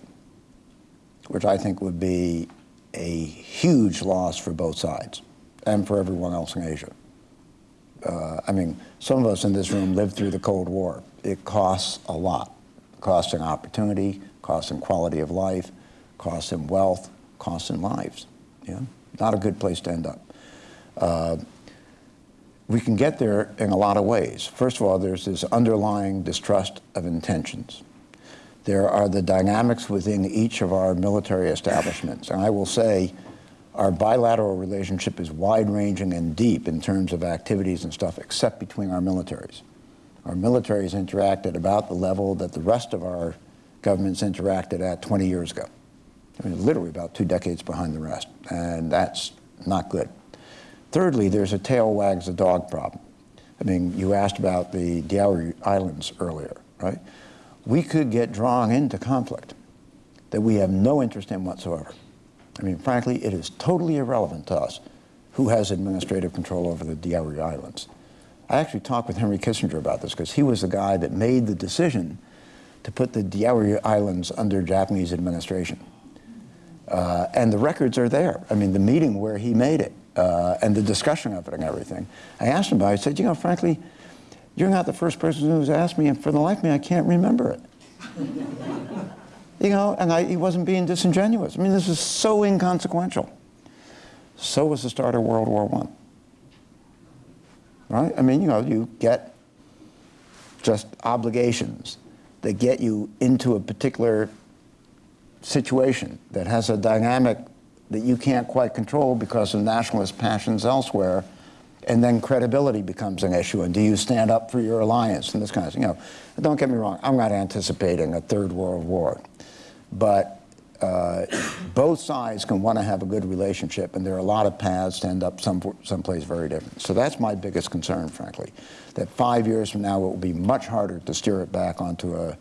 B: which I think would be a huge loss for both sides and for everyone else in Asia. Uh, I mean, some of us in this room lived through the Cold War. It costs a lot. Costs in opportunity, costs in quality of life, costs in wealth, costs in lives. Yeah? Not a good place to end up. Uh, we can get there in a lot of ways. First of all, there's this underlying distrust of intentions. There are the dynamics within each of our military establishments. And I will say our bilateral relationship is wide-ranging and deep in terms of activities and stuff, except between our militaries. Our militaries interact at about the level that the rest of our governments interacted at 20 years ago. I mean, literally about two decades behind the rest, and that's not good. Thirdly, there's a tail wags the dog problem. I mean, you asked about the Diaoyu Islands earlier, right? We could get drawn into conflict that we have no interest in whatsoever. I mean, frankly, it is totally irrelevant to us who has administrative control over the Diaoyu Islands. I actually talked with Henry Kissinger about this because he was the guy that made the decision to put the Diaoyu Islands under Japanese administration. Uh, and the records are there. I mean, the meeting where he made it uh, and the discussion of it and everything. I asked him about it. I said, you know, frankly, you're not the first person who's asked me, and for the life of me, I can't remember it. you know, and I, he wasn't being disingenuous. I mean, this is so inconsequential. So was the start of World War I. Right? I mean, you know, you get just obligations that get you into a particular situation that has a dynamic that you can't quite control because of nationalist passions elsewhere, And then credibility becomes an issue. And do you stand up for your alliance and this kind of thing? You know, don't get me wrong, I'm not anticipating a third world war. But uh, both sides can want to have a good relationship, and there are a lot of paths to end up some, someplace very different. So that's my biggest concern, frankly, that five years from now it will be much harder to steer it back onto a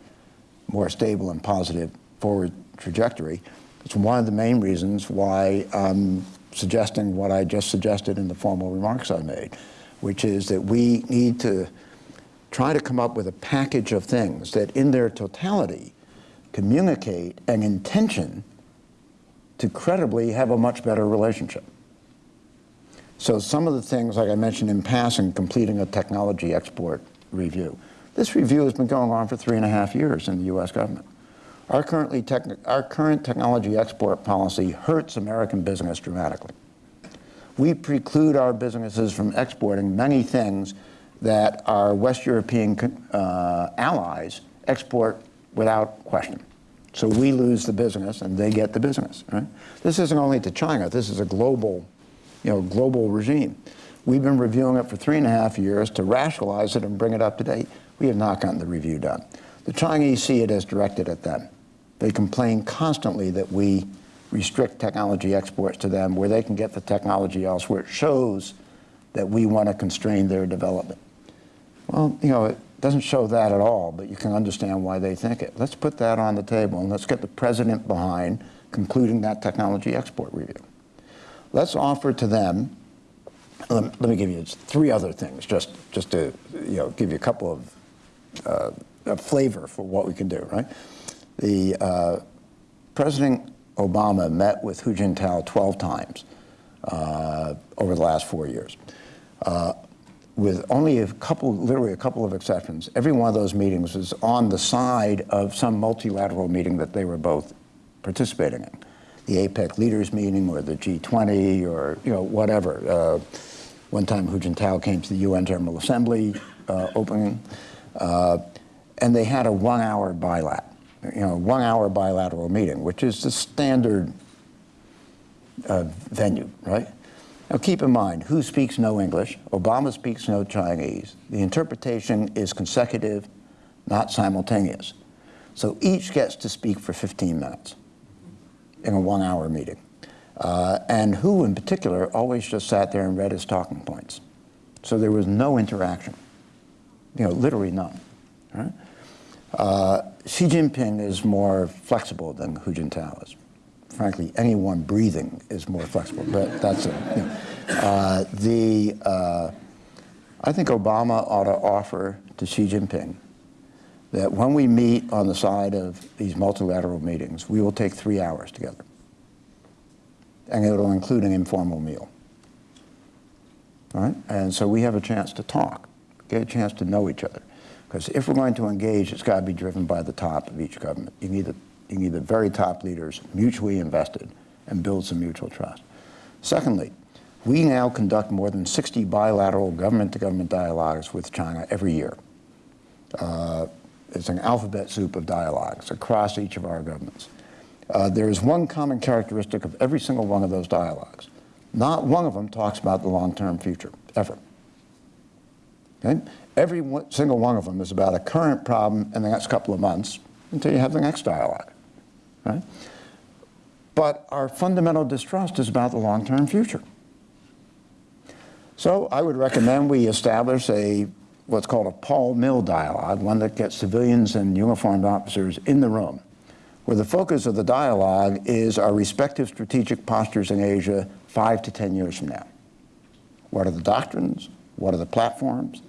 B: more stable and positive forward trajectory. It's one of the main reasons why I'm suggesting what I just suggested in the formal remarks I made, which is that we need to try to come up with a package of things that in their totality communicate an intention to credibly have a much better relationship. So some of the things, like I mentioned in passing, completing a technology export review. This review has been going on for three and a half years in the U.S. government. Our, currently our current technology export policy hurts American business dramatically. We preclude our businesses from exporting many things that our West European uh, allies export without question. So we lose the business and they get the business, right? This isn't only to China, this is a global, you know, global regime. We've been reviewing it for three and a half years to rationalize it and bring it up to date. We have not gotten the review done. The Chinese see it as directed at them. They complain constantly that we restrict technology exports to them where they can get the technology elsewhere. It shows that we want to constrain their development. Well, you know, doesn't show that at all, but you can understand why they think it. Let's put that on the table and let's get the president behind concluding that technology export review. Let's offer to them, let, me give you three other things just, just to you know, give you a couple of uh, a flavor for what we can do, right? The uh, President Obama met with Hu Jintao 12 times uh, over the last four years. With only a couple, literally a couple of exceptions, every one of those meetings was on the side of some multilateral meeting that they were both participating in. The APEC leaders meeting or the G20 or, you know, whatever. Uh, one time Hu Jintao came to the UN General Assembly uh, opening, uh, and they had a one-hour bilat, you know, one-hour bilateral meeting, which is the standard uh, venue, right? Now keep in mind, Hu speaks no English, Obama speaks no Chinese. The interpretation is consecutive, not simultaneous. So each gets to speak for 15 minutes in a one hour meeting. Uh, and Hu in particular always just sat there and read his talking points. So there was no interaction, you know, literally none. Right? Uh, Xi Jinping is more flexible than Hu Jintao is frankly, anyone breathing is more flexible, but that's it. You know. uh, the, uh, I think Obama ought to offer to Xi Jinping that when we meet on the side of these multilateral meetings, we will take three hours together. And it will include an informal meal. All right? And so we have a chance to talk, get a chance to know each other. Because if we're going to engage, it's got to be driven by the top of each government. You need the you need the very top leaders mutually invested and build some mutual trust. Secondly, we now conduct more than 60 bilateral government-to-government dialogues with China every year. Uh, it's an alphabet soup of dialogues across each of our governments. Uh, there is one common characteristic of every single one of those dialogues. Not one of them talks about the long-term future, ever. Okay? Every one, single one of them is about a current problem in the next couple of months until you have the next dialogue. Right? But our fundamental distrust is about the long-term future. So I would recommend we establish a what's called a Pol-Mil dialogue, one that gets civilians and uniformed officers in the room, where the focus of the dialogue is our respective strategic postures in Asia five to 10 years from now. What are the doctrines? What are the platforms?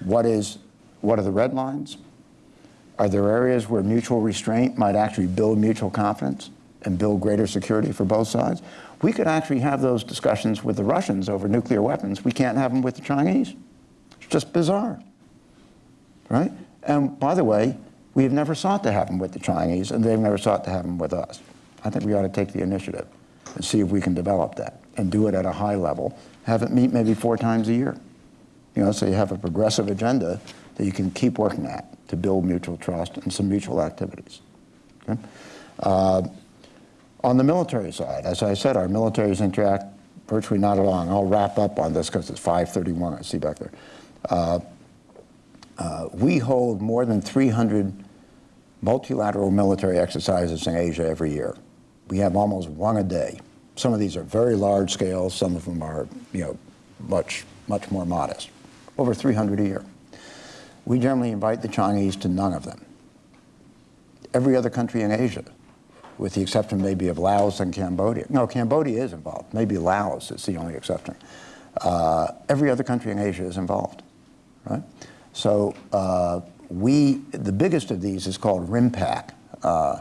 B: What, is, what are the red lines? Are there areas where mutual restraint might actually build mutual confidence and build greater security for both sides? We could actually have those discussions with the Russians over nuclear weapons. We can't have them with the Chinese. It's just bizarre, right? And by the way, we have never sought to have them with the Chinese, and they've never sought to have them with us. I think we ought to take the initiative and see if we can develop that and do it at a high level. Have it meet maybe four times a year. You know, so you have a progressive agenda that you can keep working at to build mutual trust and some mutual activities. Okay? Uh, on the military side, as I said, our militaries interact virtually not at all. I'll wrap up on this because it's 5:31, I see back there. Uh, uh, We hold more than 300 multilateral military exercises in Asia every year. We have almost one a day. Some of these are very large scale, some of them are, you know, much, much more modest. Over 300 a year. We generally invite the Chinese to none of them. Every other country in Asia, with the exception maybe of Laos and Cambodia. No, Cambodia is involved. Maybe Laos is the only exception. Uh, every other country in Asia is involved, right? So uh, we, the biggest of these is called RIMPAC. Uh,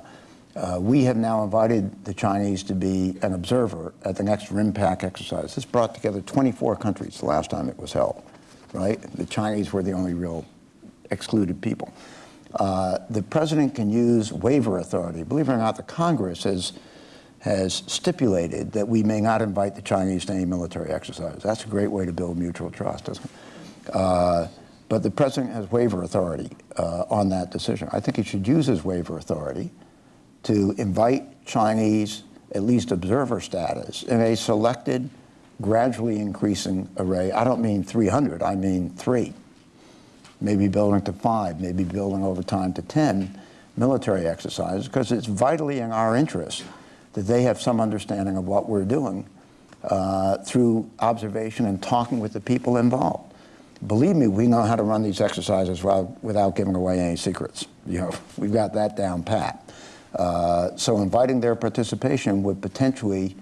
B: uh, we have now invited the Chinese to be an observer at the next RIMPAC exercise. This brought together 24 countries the last time it was held, right? The Chinese were the only real excluded people. Uh, the president can use waiver authority. Believe it or not, the Congress has, has stipulated that we may not invite the Chinese to any military exercise. That's a great way to build mutual trust, isn't it? Uh, but the president has waiver authority uh, on that decision. I think he should use his waiver authority to invite Chinese, at least observer status, in a selected, gradually increasing array. I don't mean 300, I mean three maybe building to five, maybe building over time to 10 military exercises, because it's vitally in our interest that they have some understanding of what we're doing uh, through observation and talking with the people involved. Believe me, we know how to run these exercises without, giving away any secrets. You know, we've got that down pat. Uh, so inviting their participation would potentially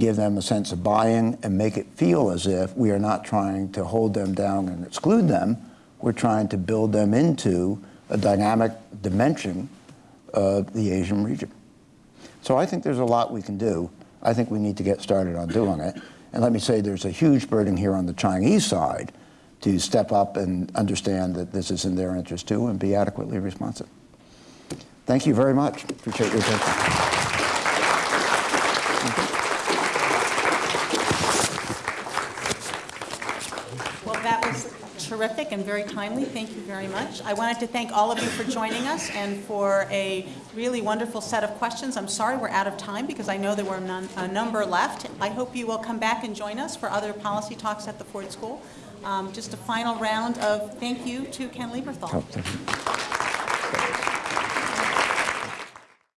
B: give them a sense of buy-in and make it feel as if we are not trying to hold them down and exclude them, we're trying to build them into a dynamic dimension of the Asian region. So I think there's a lot we can do. I think we need to get started on doing it. And let me say there's a huge burden here on the Chinese side to step up and understand that this is in their interest too and be adequately responsive. Thank you very much. Appreciate your attention.
A: Well, that was terrific and very timely. Thank you very much. I wanted to thank all of you for joining us and for a really wonderful set of questions. I'm sorry we're out of time because I know there were none, a number left. I hope you will come back and join us for other policy talks at the Ford School. Um, just a final round of thank you to Ken Lieberthal.
B: Oh.